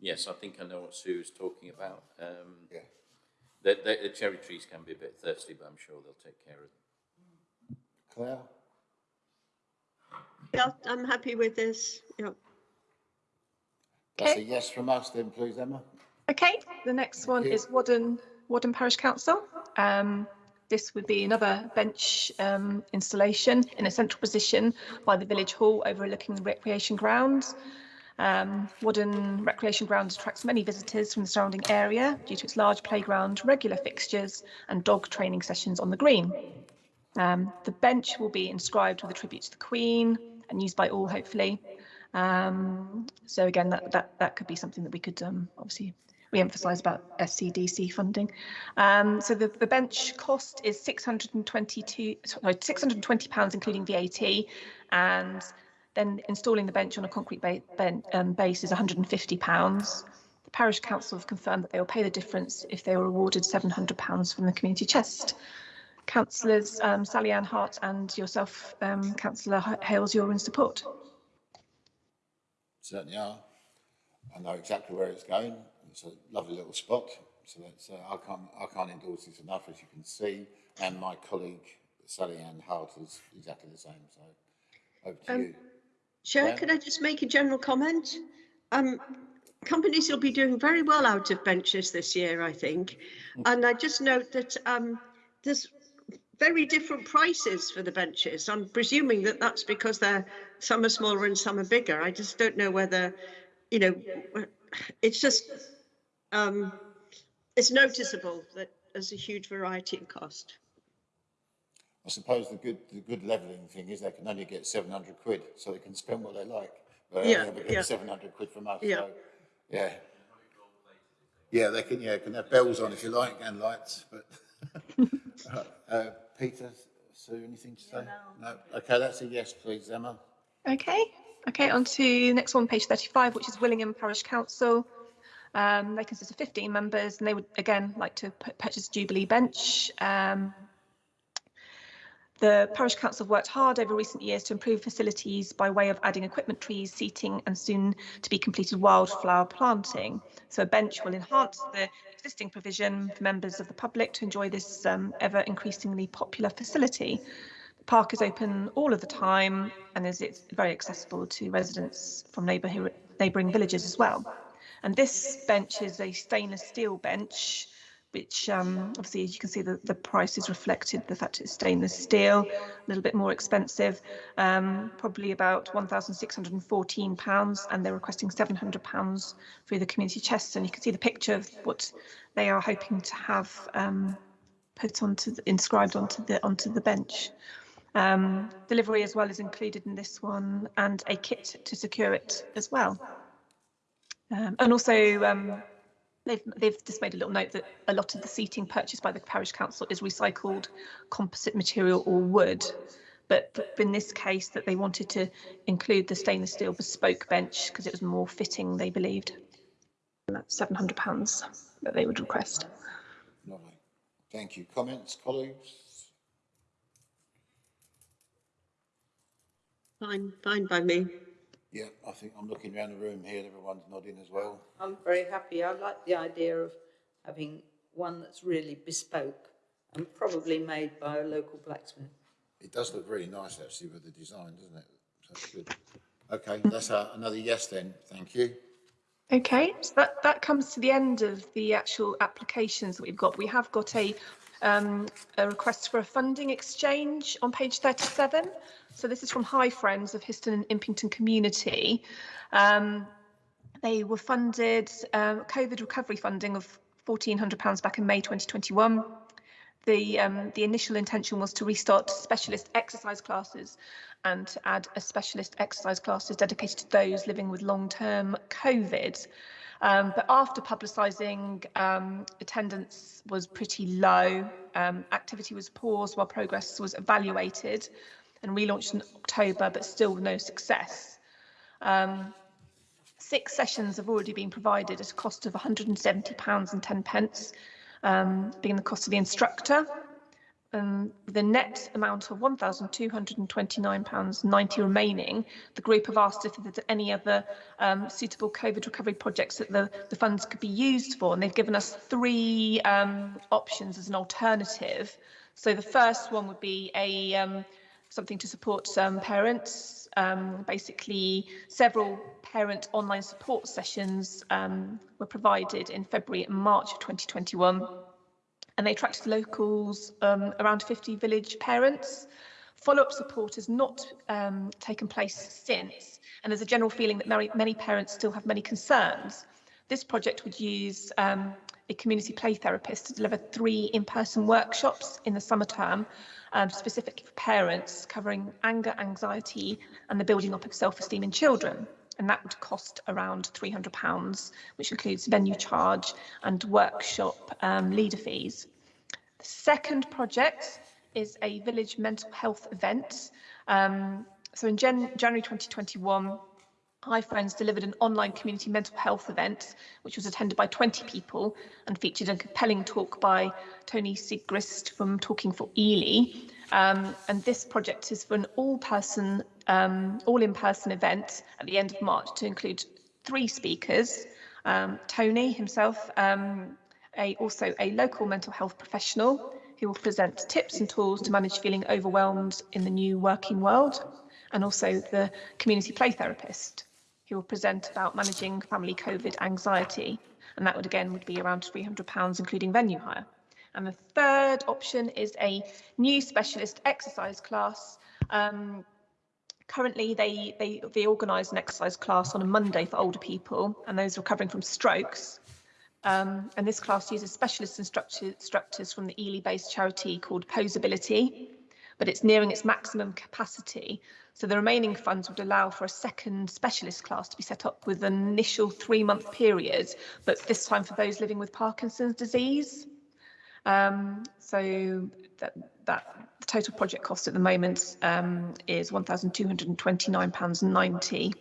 Yes, I think I know what Sue is talking about. Um, yeah. the, the, the cherry trees can be a bit thirsty, but I'm sure they'll take care of them. Claire? Yeah, I'm happy with this. Yeah. That's a yes from us then, please, Emma. Okay, the next one is Whaddon, Whaddon Parish Council. Um, this would be another bench um, installation in a central position by the village hall overlooking the recreation grounds. Um, Whaddon Recreation Ground attracts many visitors from the surrounding area due to its large playground, regular fixtures and dog training sessions on the green. Um, the bench will be inscribed with a tribute to the Queen and used by all, hopefully. Um, so again, that, that, that could be something that we could um, obviously re-emphasise about SCDC funding. Um, so the, the bench cost is 622, sorry, 620 pounds including VAT, and then installing the bench on a concrete ba ben, um, base is 150 pounds. The Parish Council have confirmed that they will pay the difference if they were awarded £700 from the community chest. Councillors um, Sally Ann Hart and yourself, um, Councillor Hales, you're in support. Certainly are. I know exactly where it's going. It's a lovely little spot. So that's, uh, I can't, I can't endorse this enough, as you can see. And my colleague Sally Ann Hart is exactly the same. So over to Um, you. Chair, can I just make a general comment? Um, companies will be doing very well out of benches this year, I think. And I just note that um, there's very different prices for the benches. I'm presuming that that's because they're some are smaller and some are bigger. I just don't know whether, you know, it's just um, it's noticeable that there's a huge variety in cost. I suppose the good, the good levelling thing is they can only get 700 quid, so they can spend what they like. But Yeah, only ever yeah. get 700 quid from us. Yeah. So, yeah. Yeah, they can, yeah, can have bells on if you like and lights, but. uh, Peter, Sue, anything to say? No. Okay, that's a yes, please, Emma. Okay, okay, on to the next one, page 35, which is Willingham Parish Council. Um, they consist of 15 members and they would again like to pu- purchase Jubilee Bench. Um, the Parish Council have worked hard over recent years to improve facilities by way of adding equipment trees, seating and soon to be completed wildflower planting. So a bench will enhance the existing provision for members of the public to enjoy this um, ever increasingly popular facility. The park is open all of the time and is it's very accessible to residents from neighbour- neighbouring villages as well. And this bench is a stainless steel bench, which um, obviously, as you can see, the, the price is reflected, the fact it's stainless steel, a little bit more expensive, um, probably about £1,614, and they're requesting £700 through the community chest. And you can see the picture of what they are hoping to have um, put onto the, inscribed onto the onto the bench. Um, delivery as well is included in this one, and a kit to secure it as well. Um, and also, um, they've, they've just made a little note that a lot of the seating purchased by the parish council is recycled composite material or wood. But in this case, that they wanted to include the stainless steel bespoke bench because it was more fitting, they believed. And that's £700 that they would request. Lovely. Thank you. Comments, colleagues? Fine, fine by me. Yeah, I think I'm looking around the room here, and everyone's nodding as well. I'm very happy. I like the idea of having one that's really bespoke and probably made by a local blacksmith. It does look really nice actually with the design, doesn't it? So that's good. Okay, that's uh, another yes then. Thank you. Okay, so that, that comes to the end of the actual applications that we've got. We have got a, um, a request for a funding exchange on page 37. So this is from Hi Friends of Histon and Impington Community. Um, they were funded um, COVID recovery funding of £1,400 back in May 2021. The, um, the initial intention was to restart specialist exercise classes and to add a specialist exercise classes dedicated to those living with long-term COVID. Um, but after publicising, um, attendance was pretty low. Um, activity was paused while progress was evaluated and relaunched in October, but still no success. Um, six sessions have already been provided at a cost of £170 and 10 pence, um, being the cost of the instructor. Um, the net amount of £1,229.90 remaining, the group have asked if there's any other um, suitable COVID recovery projects that the, the funds could be used for, and they've given us three um, options as an alternative. So the first one would be a um, something to support um, parents. Um, basically, several parent online support sessions um, were provided in February and March of 2021 and they attracted locals, um, around 50 village parents. Follow-up support has not um, taken place since, and there's a general feeling that many, many parents still have many concerns. This project would use um, a community play therapist to deliver three in-person workshops in the summer term, um, specifically for parents, covering anger, anxiety, and the building up of self-esteem in children and that would cost around £300, which includes venue charge and workshop um, leader fees. The second project is a village mental health event. Um, so in Jan January 2021, Hi Friends delivered an online community mental health event, which was attended by 20 people and featured a compelling talk by Tony Sigrist from Talking for Ely. Um, and this project is for an all-person, um, all-in-person event at the end of March to include three speakers. Um, Tony himself, um, a, also a local mental health professional who will present tips and tools to manage feeling overwhelmed in the new working world, and also the community play therapist who will present about managing family COVID anxiety. And that would again would be around £300, including venue hire. And the third option is a new specialist exercise class. Um, currently, they, they, they organise an exercise class on a Monday for older people and those recovering from strokes. Um, and this class uses specialist instructor, instructors from the Ely-based charity called Posability, but it's nearing its maximum capacity. So the remaining funds would allow for a second specialist class to be set up with an initial three month period, but this time for those living with Parkinson's disease. Um, so that, that the total project cost at the moment um, is £1,229.90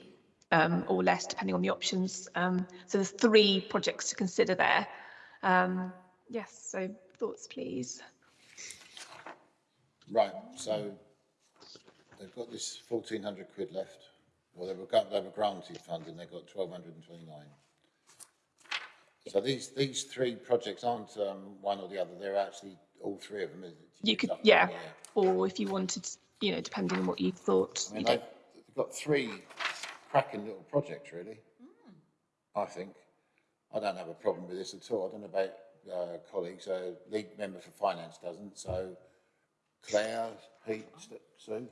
um, or less, depending on the options. Um, so there's three projects to consider there. Um, yes, so thoughts, please. Right, so they've got this fourteen hundred quid left, or they were, got- they were granted funding, they've got twelve hundred and twenty-nine. So these, these three projects aren't, um, one or the other, they're actually all three of them, is it? You could, yeah, or if you wanted, you know, depending on what you thought. I you mean, don't- they've, got three cracking little projects, really. I think. I don't have a problem with this at all. I don't know about, uh, colleagues, uh, lead member for finance doesn't, so Claire, Pete, Sue?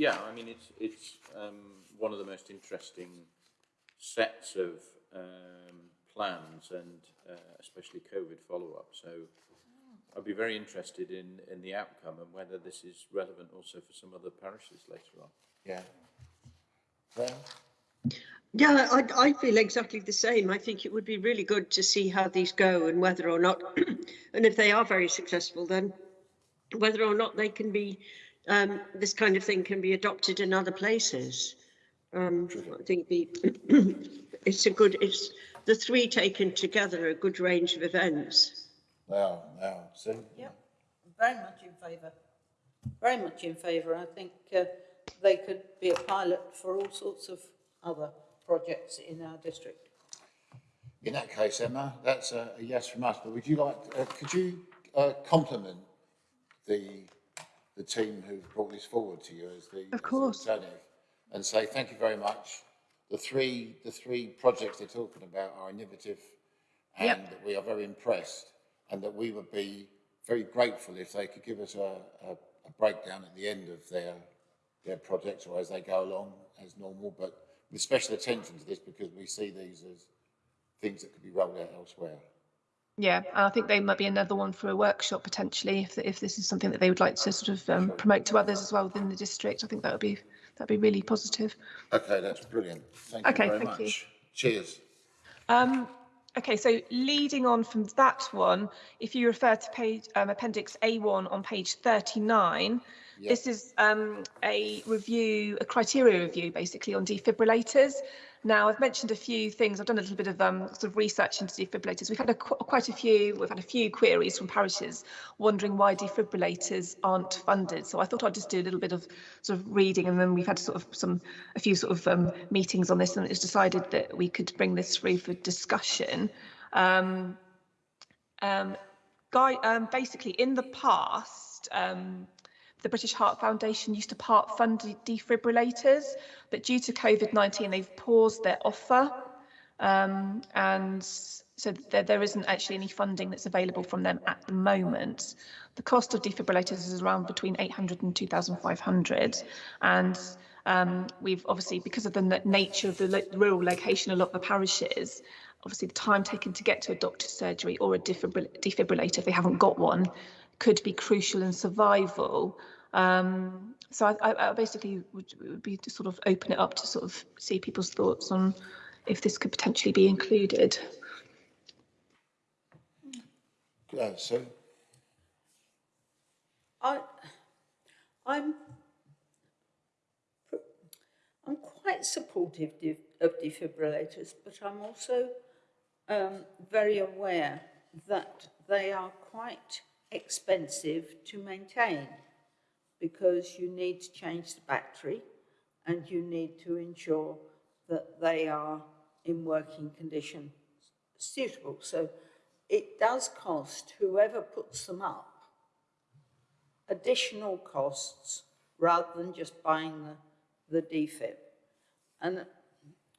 Yeah, I mean, it's, it's um, one of the most interesting sets of um, plans and uh, especially COVID follow-up. So I'd be very interested in, in the outcome and whether this is relevant also for some other parishes later on. Yeah. Claire? Yeah, I, I feel exactly the same. I think it would be really good to see how these go and whether or not, and if they are very successful, then whether or not they can be, um, this kind of thing can be adopted in other places. Um, I think the, it's a good, it's, the three taken together, a good range of events. They are, they are. Sue? Yep, very much in favour. Very much in favour. I think uh, they could be a pilot for all sorts of other projects in our district. In that case, Emma, that's a, a yes from us, but would you like, uh, could you, uh, compliment the, the team who've brought this forward to you as the. of course. And say, thank you very much. The three, the three projects they're talking about are innovative and Yep. that we are very impressed and that we would be very grateful if they could give us a, a, a breakdown at the end of their, their projects or as they go along as normal, but with special attention to this because we see these as things that could be rolled out elsewhere. Yeah, and I think they might be another one for a workshop potentially if if this is something that they would like to sort of um, promote to others as well within the district. I think that would be that'd be really positive. Okay, that's brilliant. Thank okay, you very thank much. You. Cheers. Um, okay, so leading on from that one, if you refer to page um, appendix A1 on page 39, this is um, a review, a criteria review, basically on defibrillators. Now, I've mentioned a few things. I've done a little bit of um, sort of research into defibrillators. We've had a, qu- quite a few. We've had a few queries from parishes wondering why defibrillators aren't funded. So I thought I'd just do a little bit of sort of reading, and then we've had sort of some a few sort of um, meetings on this, and it's decided that we could bring this through for discussion. Um, um, Guy, um, basically, in the past, um, the British Heart Foundation used to part fund defibrillators, but due to COVID 19, they've paused their offer. Um, and so there, there isn't actually any funding that's available from them at the moment. The cost of defibrillators is around between 800 and 2,500. And um, we've obviously, because of the nature of the rural location, a lot of the parishes, obviously the time taken to get to a doctor's surgery or a defibril- defibrillator, if they haven't got one, could be crucial in survival. Um, so I, I, I basically would, would be to sort of open it up to sort of see people's thoughts on if this could potentially be included. Uh, Sue? I, I'm, I'm quite quite supportive of defibrillators, but I'm also um, very aware that they are quite expensive to maintain because you need to change the battery and you need to ensure that they are in working condition suitable. So it does cost whoever puts them up additional costs rather than just buying the, the defib. And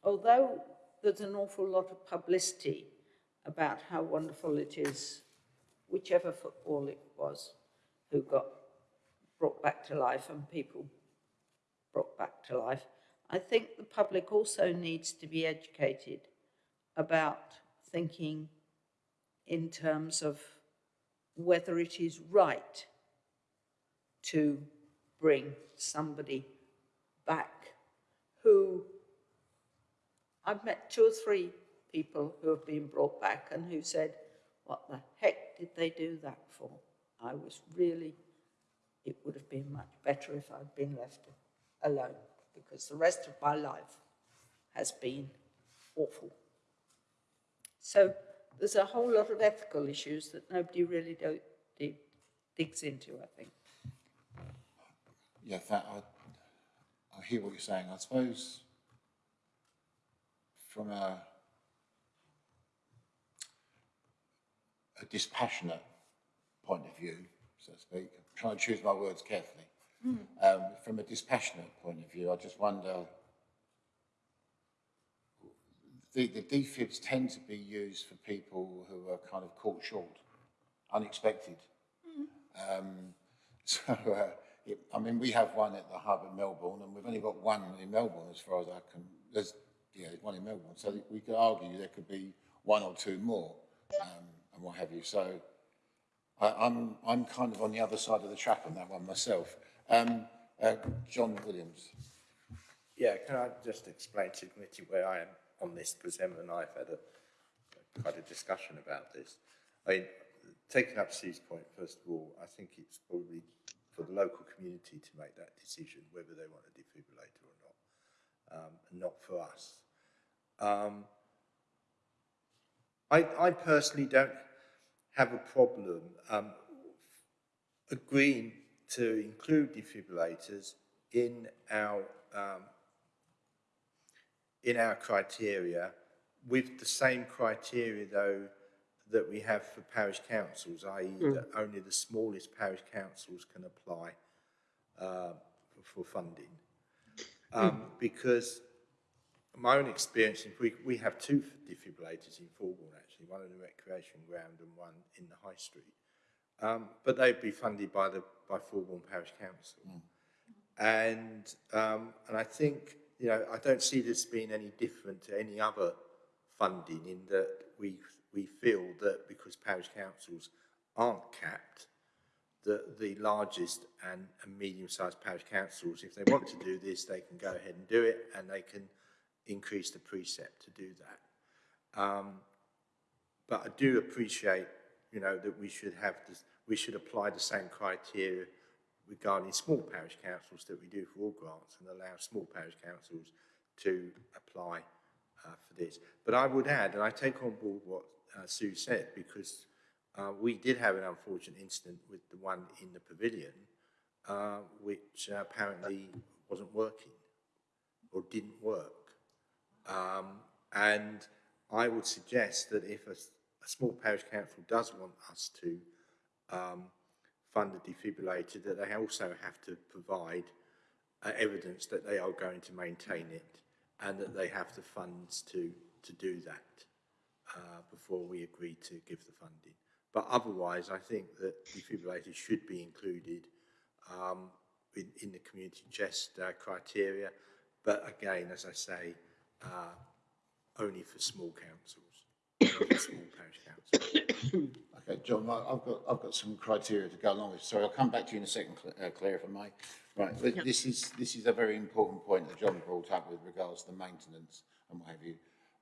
although there's an awful lot of publicity about how wonderful it is, whichever football it was who got brought back to life and people brought back to life, I think the public also needs to be educated about thinking in terms of whether it is right to bring somebody back who I've met two or three people who have been brought back and who said, what the heck did they do that for? I was really, it would have been much better if I'd been left alone because the rest of my life has been awful. So there's a whole lot of ethical issues that nobody really digs into, I think. Yeah, that, I, I hear what you're saying. I suppose from a, a dispassionate point of view, so to speak, I'm trying to choose my words carefully. Um, from a dispassionate point of view, I just wonder, the, the defibs tend to be used for people who are kind of caught short, unexpected. Um, so, uh, it, I mean, we have one at the hub in Melbourn, and we've only got one in Melbourn, as far as I can. There's yeah, one in Melbourn, so we could argue there could be one or two more, um, and what have you. So, I, I'm I'm kind of on the other side of the track on that one myself. Um, uh, John Williams. Yeah, can I just explain to the committee where I am on this, because Emma and I have had a, quite a discussion about this. I mean, taking up Sue's point, first of all, I think it's probably for the local community to make that decision, whether they want a defibrillator or not, um, not for us. Um, I, I personally don't have a problem um, agreeing to include defibrillators in our um, in our criteria with the same criteria though that we have for parish councils, i.e. that only the smallest parish councils can apply uh, for funding. Um, Because my own experience, we, we have two defibrillators in Fulbourn actually, one in the recreation ground and one in the high street. Um, but they'd be funded by the by Fulbourn Parish Council. And um, and I think you know I don't see this being any different to any other funding in that we we feel that because parish councils aren't capped, that the largest and, and medium-sized parish councils, if they want to do this, they can go ahead and do it, and they can increase the precept to do that. Um, but I do appreciate, you know, that we should have this, we should apply the same criteria regarding small parish councils that we do for all grants and allow small parish councils to apply uh, for this. But I would add, and I take on board what uh, Sue said, because uh, we did have an unfortunate incident with the one in the pavilion, uh, which apparently wasn't working or didn't work. Um, and I would suggest that if a, a small parish council does want us to um, fund a defibrillator, that they also have to provide uh, evidence that they are going to maintain it and that they have the funds to, to do that uh, before we agree to give the funding. But otherwise, I think that defibrillators should be included um, in, in the community chest uh, criteria. But again, as I say, uh, only for small councils, Okay, John, I've got, I've got some criteria to go along with. Sorry, I'll come back to you in a second, uh, Claire, if I may. Right, th- this is, this is a very important point that John brought up with regards to the maintenance and what have you.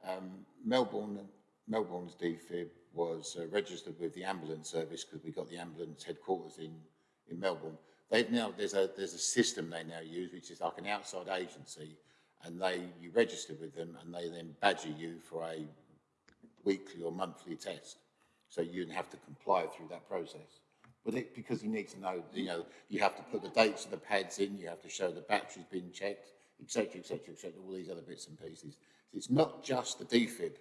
Um, Melbourn, Melbourn's defib was uh, registered with the ambulance service because we got the ambulance headquarters in, in Melbourn. They've now, there's a, there's a system they now use, which is like an outside agency, and they, you register with them and they then badger you for a weekly or monthly test. So you have to comply through that process. But it, because you need to know, you know, you have to put the dates of the pads in, you have to show the battery's been checked, etc., etc., et cetera, et cetera, all these other bits and pieces. It's not just the defib.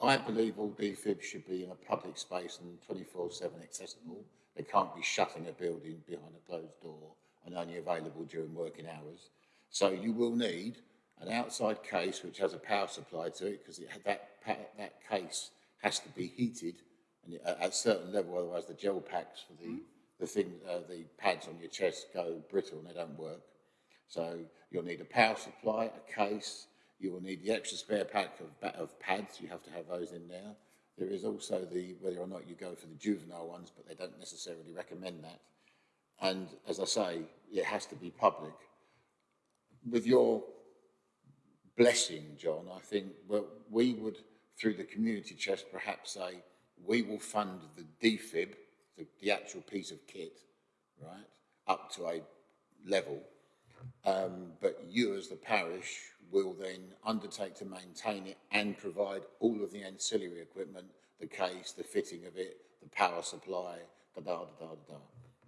I believe all defibs should be in a public space and twenty-four seven accessible. They can't be shut in a building behind a closed door and only available during working hours. So you will need an outside case which has a power supply to it because it had that, that case has to be heated and at a certain level, otherwise the gel packs for the, the thing, uh, the pads on your chest go brittle and they don't work. So you'll need a power supply, a case, you will need the extra spare pack of, of pads, you have to have those in there. There is also the, whether or not you go for the juvenile ones, but they don't necessarily recommend that. And as I say, it has to be public. With your blessing, John, I think well, we would, through the community chest, perhaps say, we will fund the defib, the, the actual piece of kit, right, up to a level. Um, but you as the parish will then undertake to maintain it and provide all of the ancillary equipment, the case, the fitting of it, the power supply, da da da da da.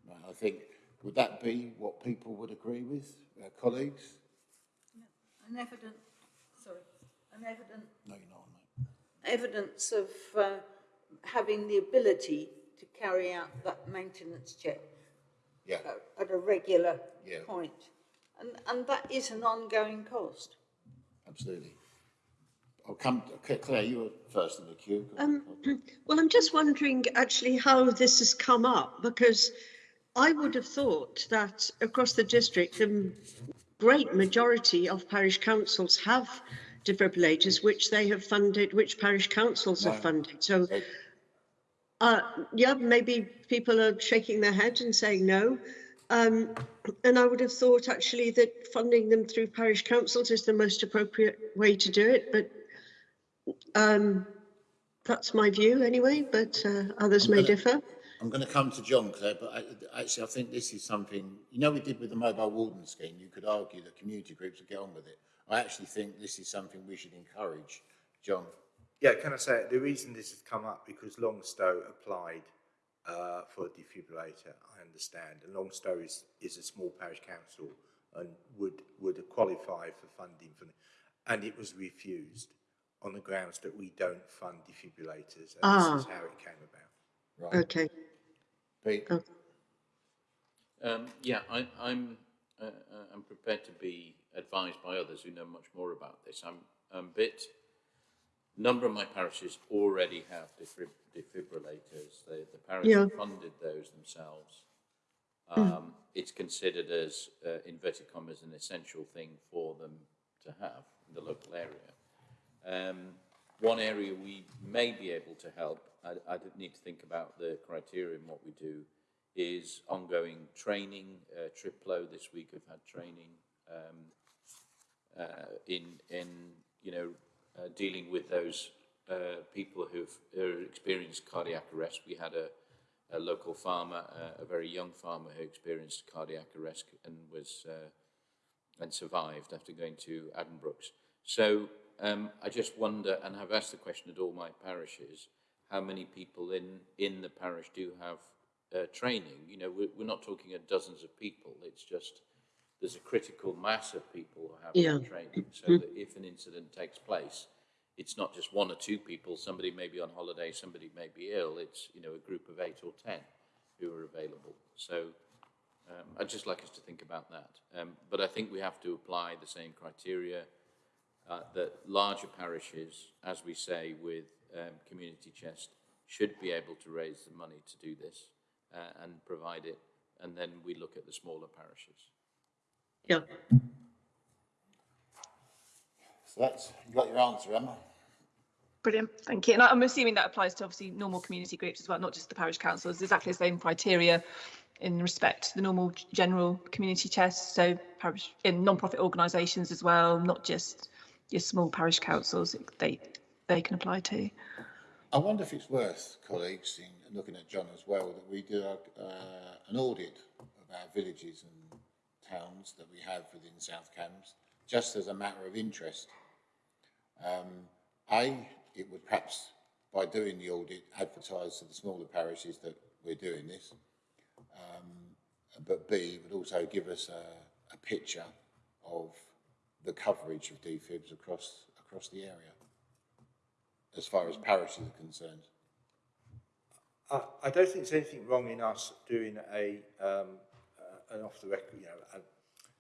Right, I think, would that be what people would agree with, uh, colleagues? An evident, an evident, No, you're not, mate. evidence of uh, having the ability to carry out that maintenance check Yeah, at, at a regular Yeah. point. And, and that is an ongoing cost. absolutely. I'll come, okay, Claire, you were first in the queue. Um, well, I'm just wondering actually how this has come up because I would have thought that across the district, the great majority of parish councils have defibrillators, which they have funded, which parish councils have funded. So, uh, yeah, maybe people are shaking their head and saying no. Um, and I would have thought actually that funding them through parish councils is the most appropriate way to do it. But um, that's my view anyway, but uh, others may gonna- differ. I'm going to come to John, Claire, but I, actually I think this is something, you know, we did with the mobile warden scheme, you could argue that community groups would get on with it. I actually think this is something we should encourage. John? Yeah, can I say, the reason this has come up, because Longstowe applied uh, for a defibrillator, I understand, and Longstowe is, is a small parish council and would, would qualify for funding for, and it was refused on the grounds that we don't fund defibrillators, and Ah. this is how it came about. Right. Okay. Pete? Oh. Um, yeah, I, I'm, uh, uh, I'm prepared to be advised by others who know much more about this. I'm, I'm a bit, number of my parishes already have defib- defibrillators. The, the parish Yeah. funded those themselves. Um, It's considered as, uh, inverted commas, an essential thing for them to have in the local area. Um, one area we may be able to help, I, I need to think about the criteria and what we do, is ongoing training. Uh, Thriplow this week have had training um, in, in, you know, uh, dealing with those uh, people who've who experienced cardiac arrest. We had a, a local farmer, uh, a very young farmer who experienced cardiac arrest and was uh, and survived after going to Addenbrooke's. So um, I just wonder, and I've asked the question at all my parishes, how many people in, in the parish do have uh, training? You know, we're, we're not talking of dozens of people. It's just there's a critical mass of people who have Yeah. training, so that if an incident takes place, it's not just one or two people. Somebody may be on holiday, somebody may be ill. It's you know a group of eight or ten who are available. So um, I'd just like us to think about that. Um, but I think we have to apply the same criteria uh, that larger parishes, as we say with um, Community Chest, should be able to raise the money to do this uh, and provide it. And then we look at the smaller parishes. Yeah. So that's, you got your answer, Emma? Brilliant, thank you. And I- I'm assuming that applies to obviously normal community groups as well, not just the parish councils, exactly the same criteria in respect to the normal general community chest, so parish, in non-profit organisations as well, not just your small parish councils, they, they can apply to. I wonder if it's worth, colleagues, in looking at John as well, that we do a, uh, an audit of our villages and that we have within South Cambs just as a matter of interest. Um, A, it would perhaps, by doing the audit, advertise to the smaller parishes that we're doing this. Um, but B, would also give us a, a picture of the coverage of defibs across, across the area, as far as parishes are concerned. I, I don't think there's anything wrong in us doing a, um, uh, an off the record, you know,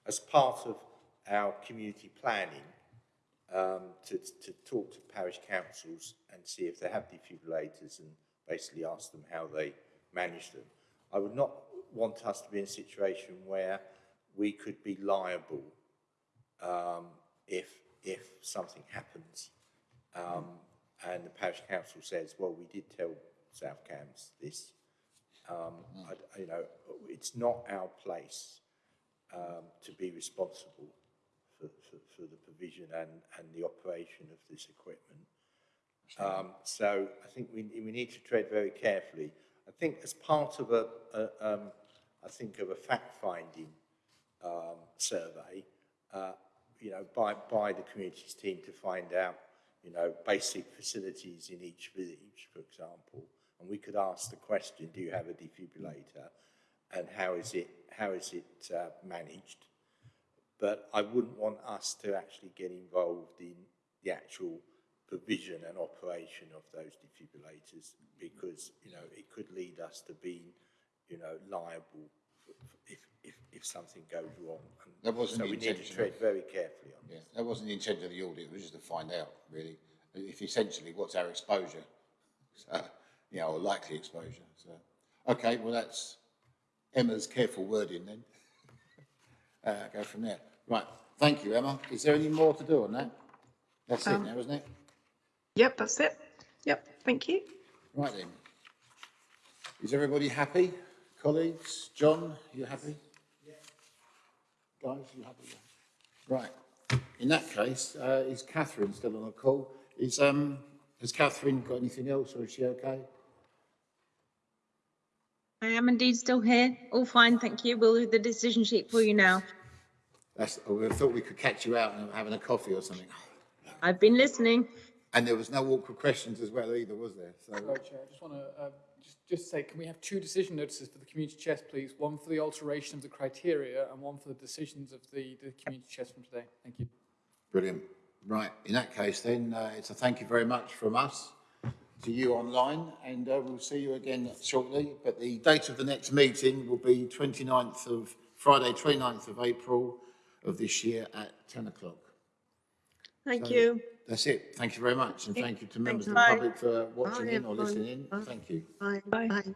as part of our community planning, um, to, to talk to parish councils and see if they have defibrillators and basically ask them how they manage them. I would not want us to be in a situation where we could be liable um, if, if something happens um, and the parish council says, well, we did tell South Cambs this. Um, I, you know, it's not our place um, to be responsible for, for, for the provision and, and the operation of this equipment. Um, so I think we, we need to tread very carefully. I think as part of a, a um, I think of a fact-finding um, survey, uh, you know, by, by the communities team to find out, you know, basic facilities in each village, for example, and we could ask the question, do you have a defibrillator, and how is it, how is it uh, managed? But I wouldn't want us to actually get involved in the actual provision and operation of those defibrillators because, you know, it could lead us to being, you know, liable for, for if, if, if something goes wrong. And That wasn't so the we need to tread very carefully on Yeah, that wasn't the intent of the audit, it was just to find out, really, if essentially what's our exposure, so, you know, or likely exposure, so. Okay, well, that's Emma's careful wording then. Uh, go from there. Right, thank you, Emma. Is there any more to do on that? That's it now, isn't it? Yep, that's it. Yep, thank you. Right then. Is everybody happy? Colleagues? John, you happy? Yeah. Guys, you happy? Right. In that case, uh, is Catherine still on the call? Is, um, has Catherine got anything else or is she okay? I am indeed still here. All fine, thank you. We'll do the decision sheet for you now. That's, I would have thought we could catch you out and having a coffee or something. I've been listening. And there was no awkward questions as well either, was there? So, Sorry, Chair, I just want to, uh, just, just say, can we have two decision notices for the community chest, please? One for the alteration of the criteria and one for the decisions of the, the community chest from today. Thank you. brilliant. Right, in that case then, uh, it's a thank you very much from us to you online and uh, we'll see you again shortly. But the date of the next meeting will be 29th of, Friday, 29th of April of this year at 10 o'clock. Thank So- you. That's it. Thank you very much and thank you to members of the Bye. public for watching Bye, in or everyone. listening in. Bye. Thank you. Bye. Bye. Bye.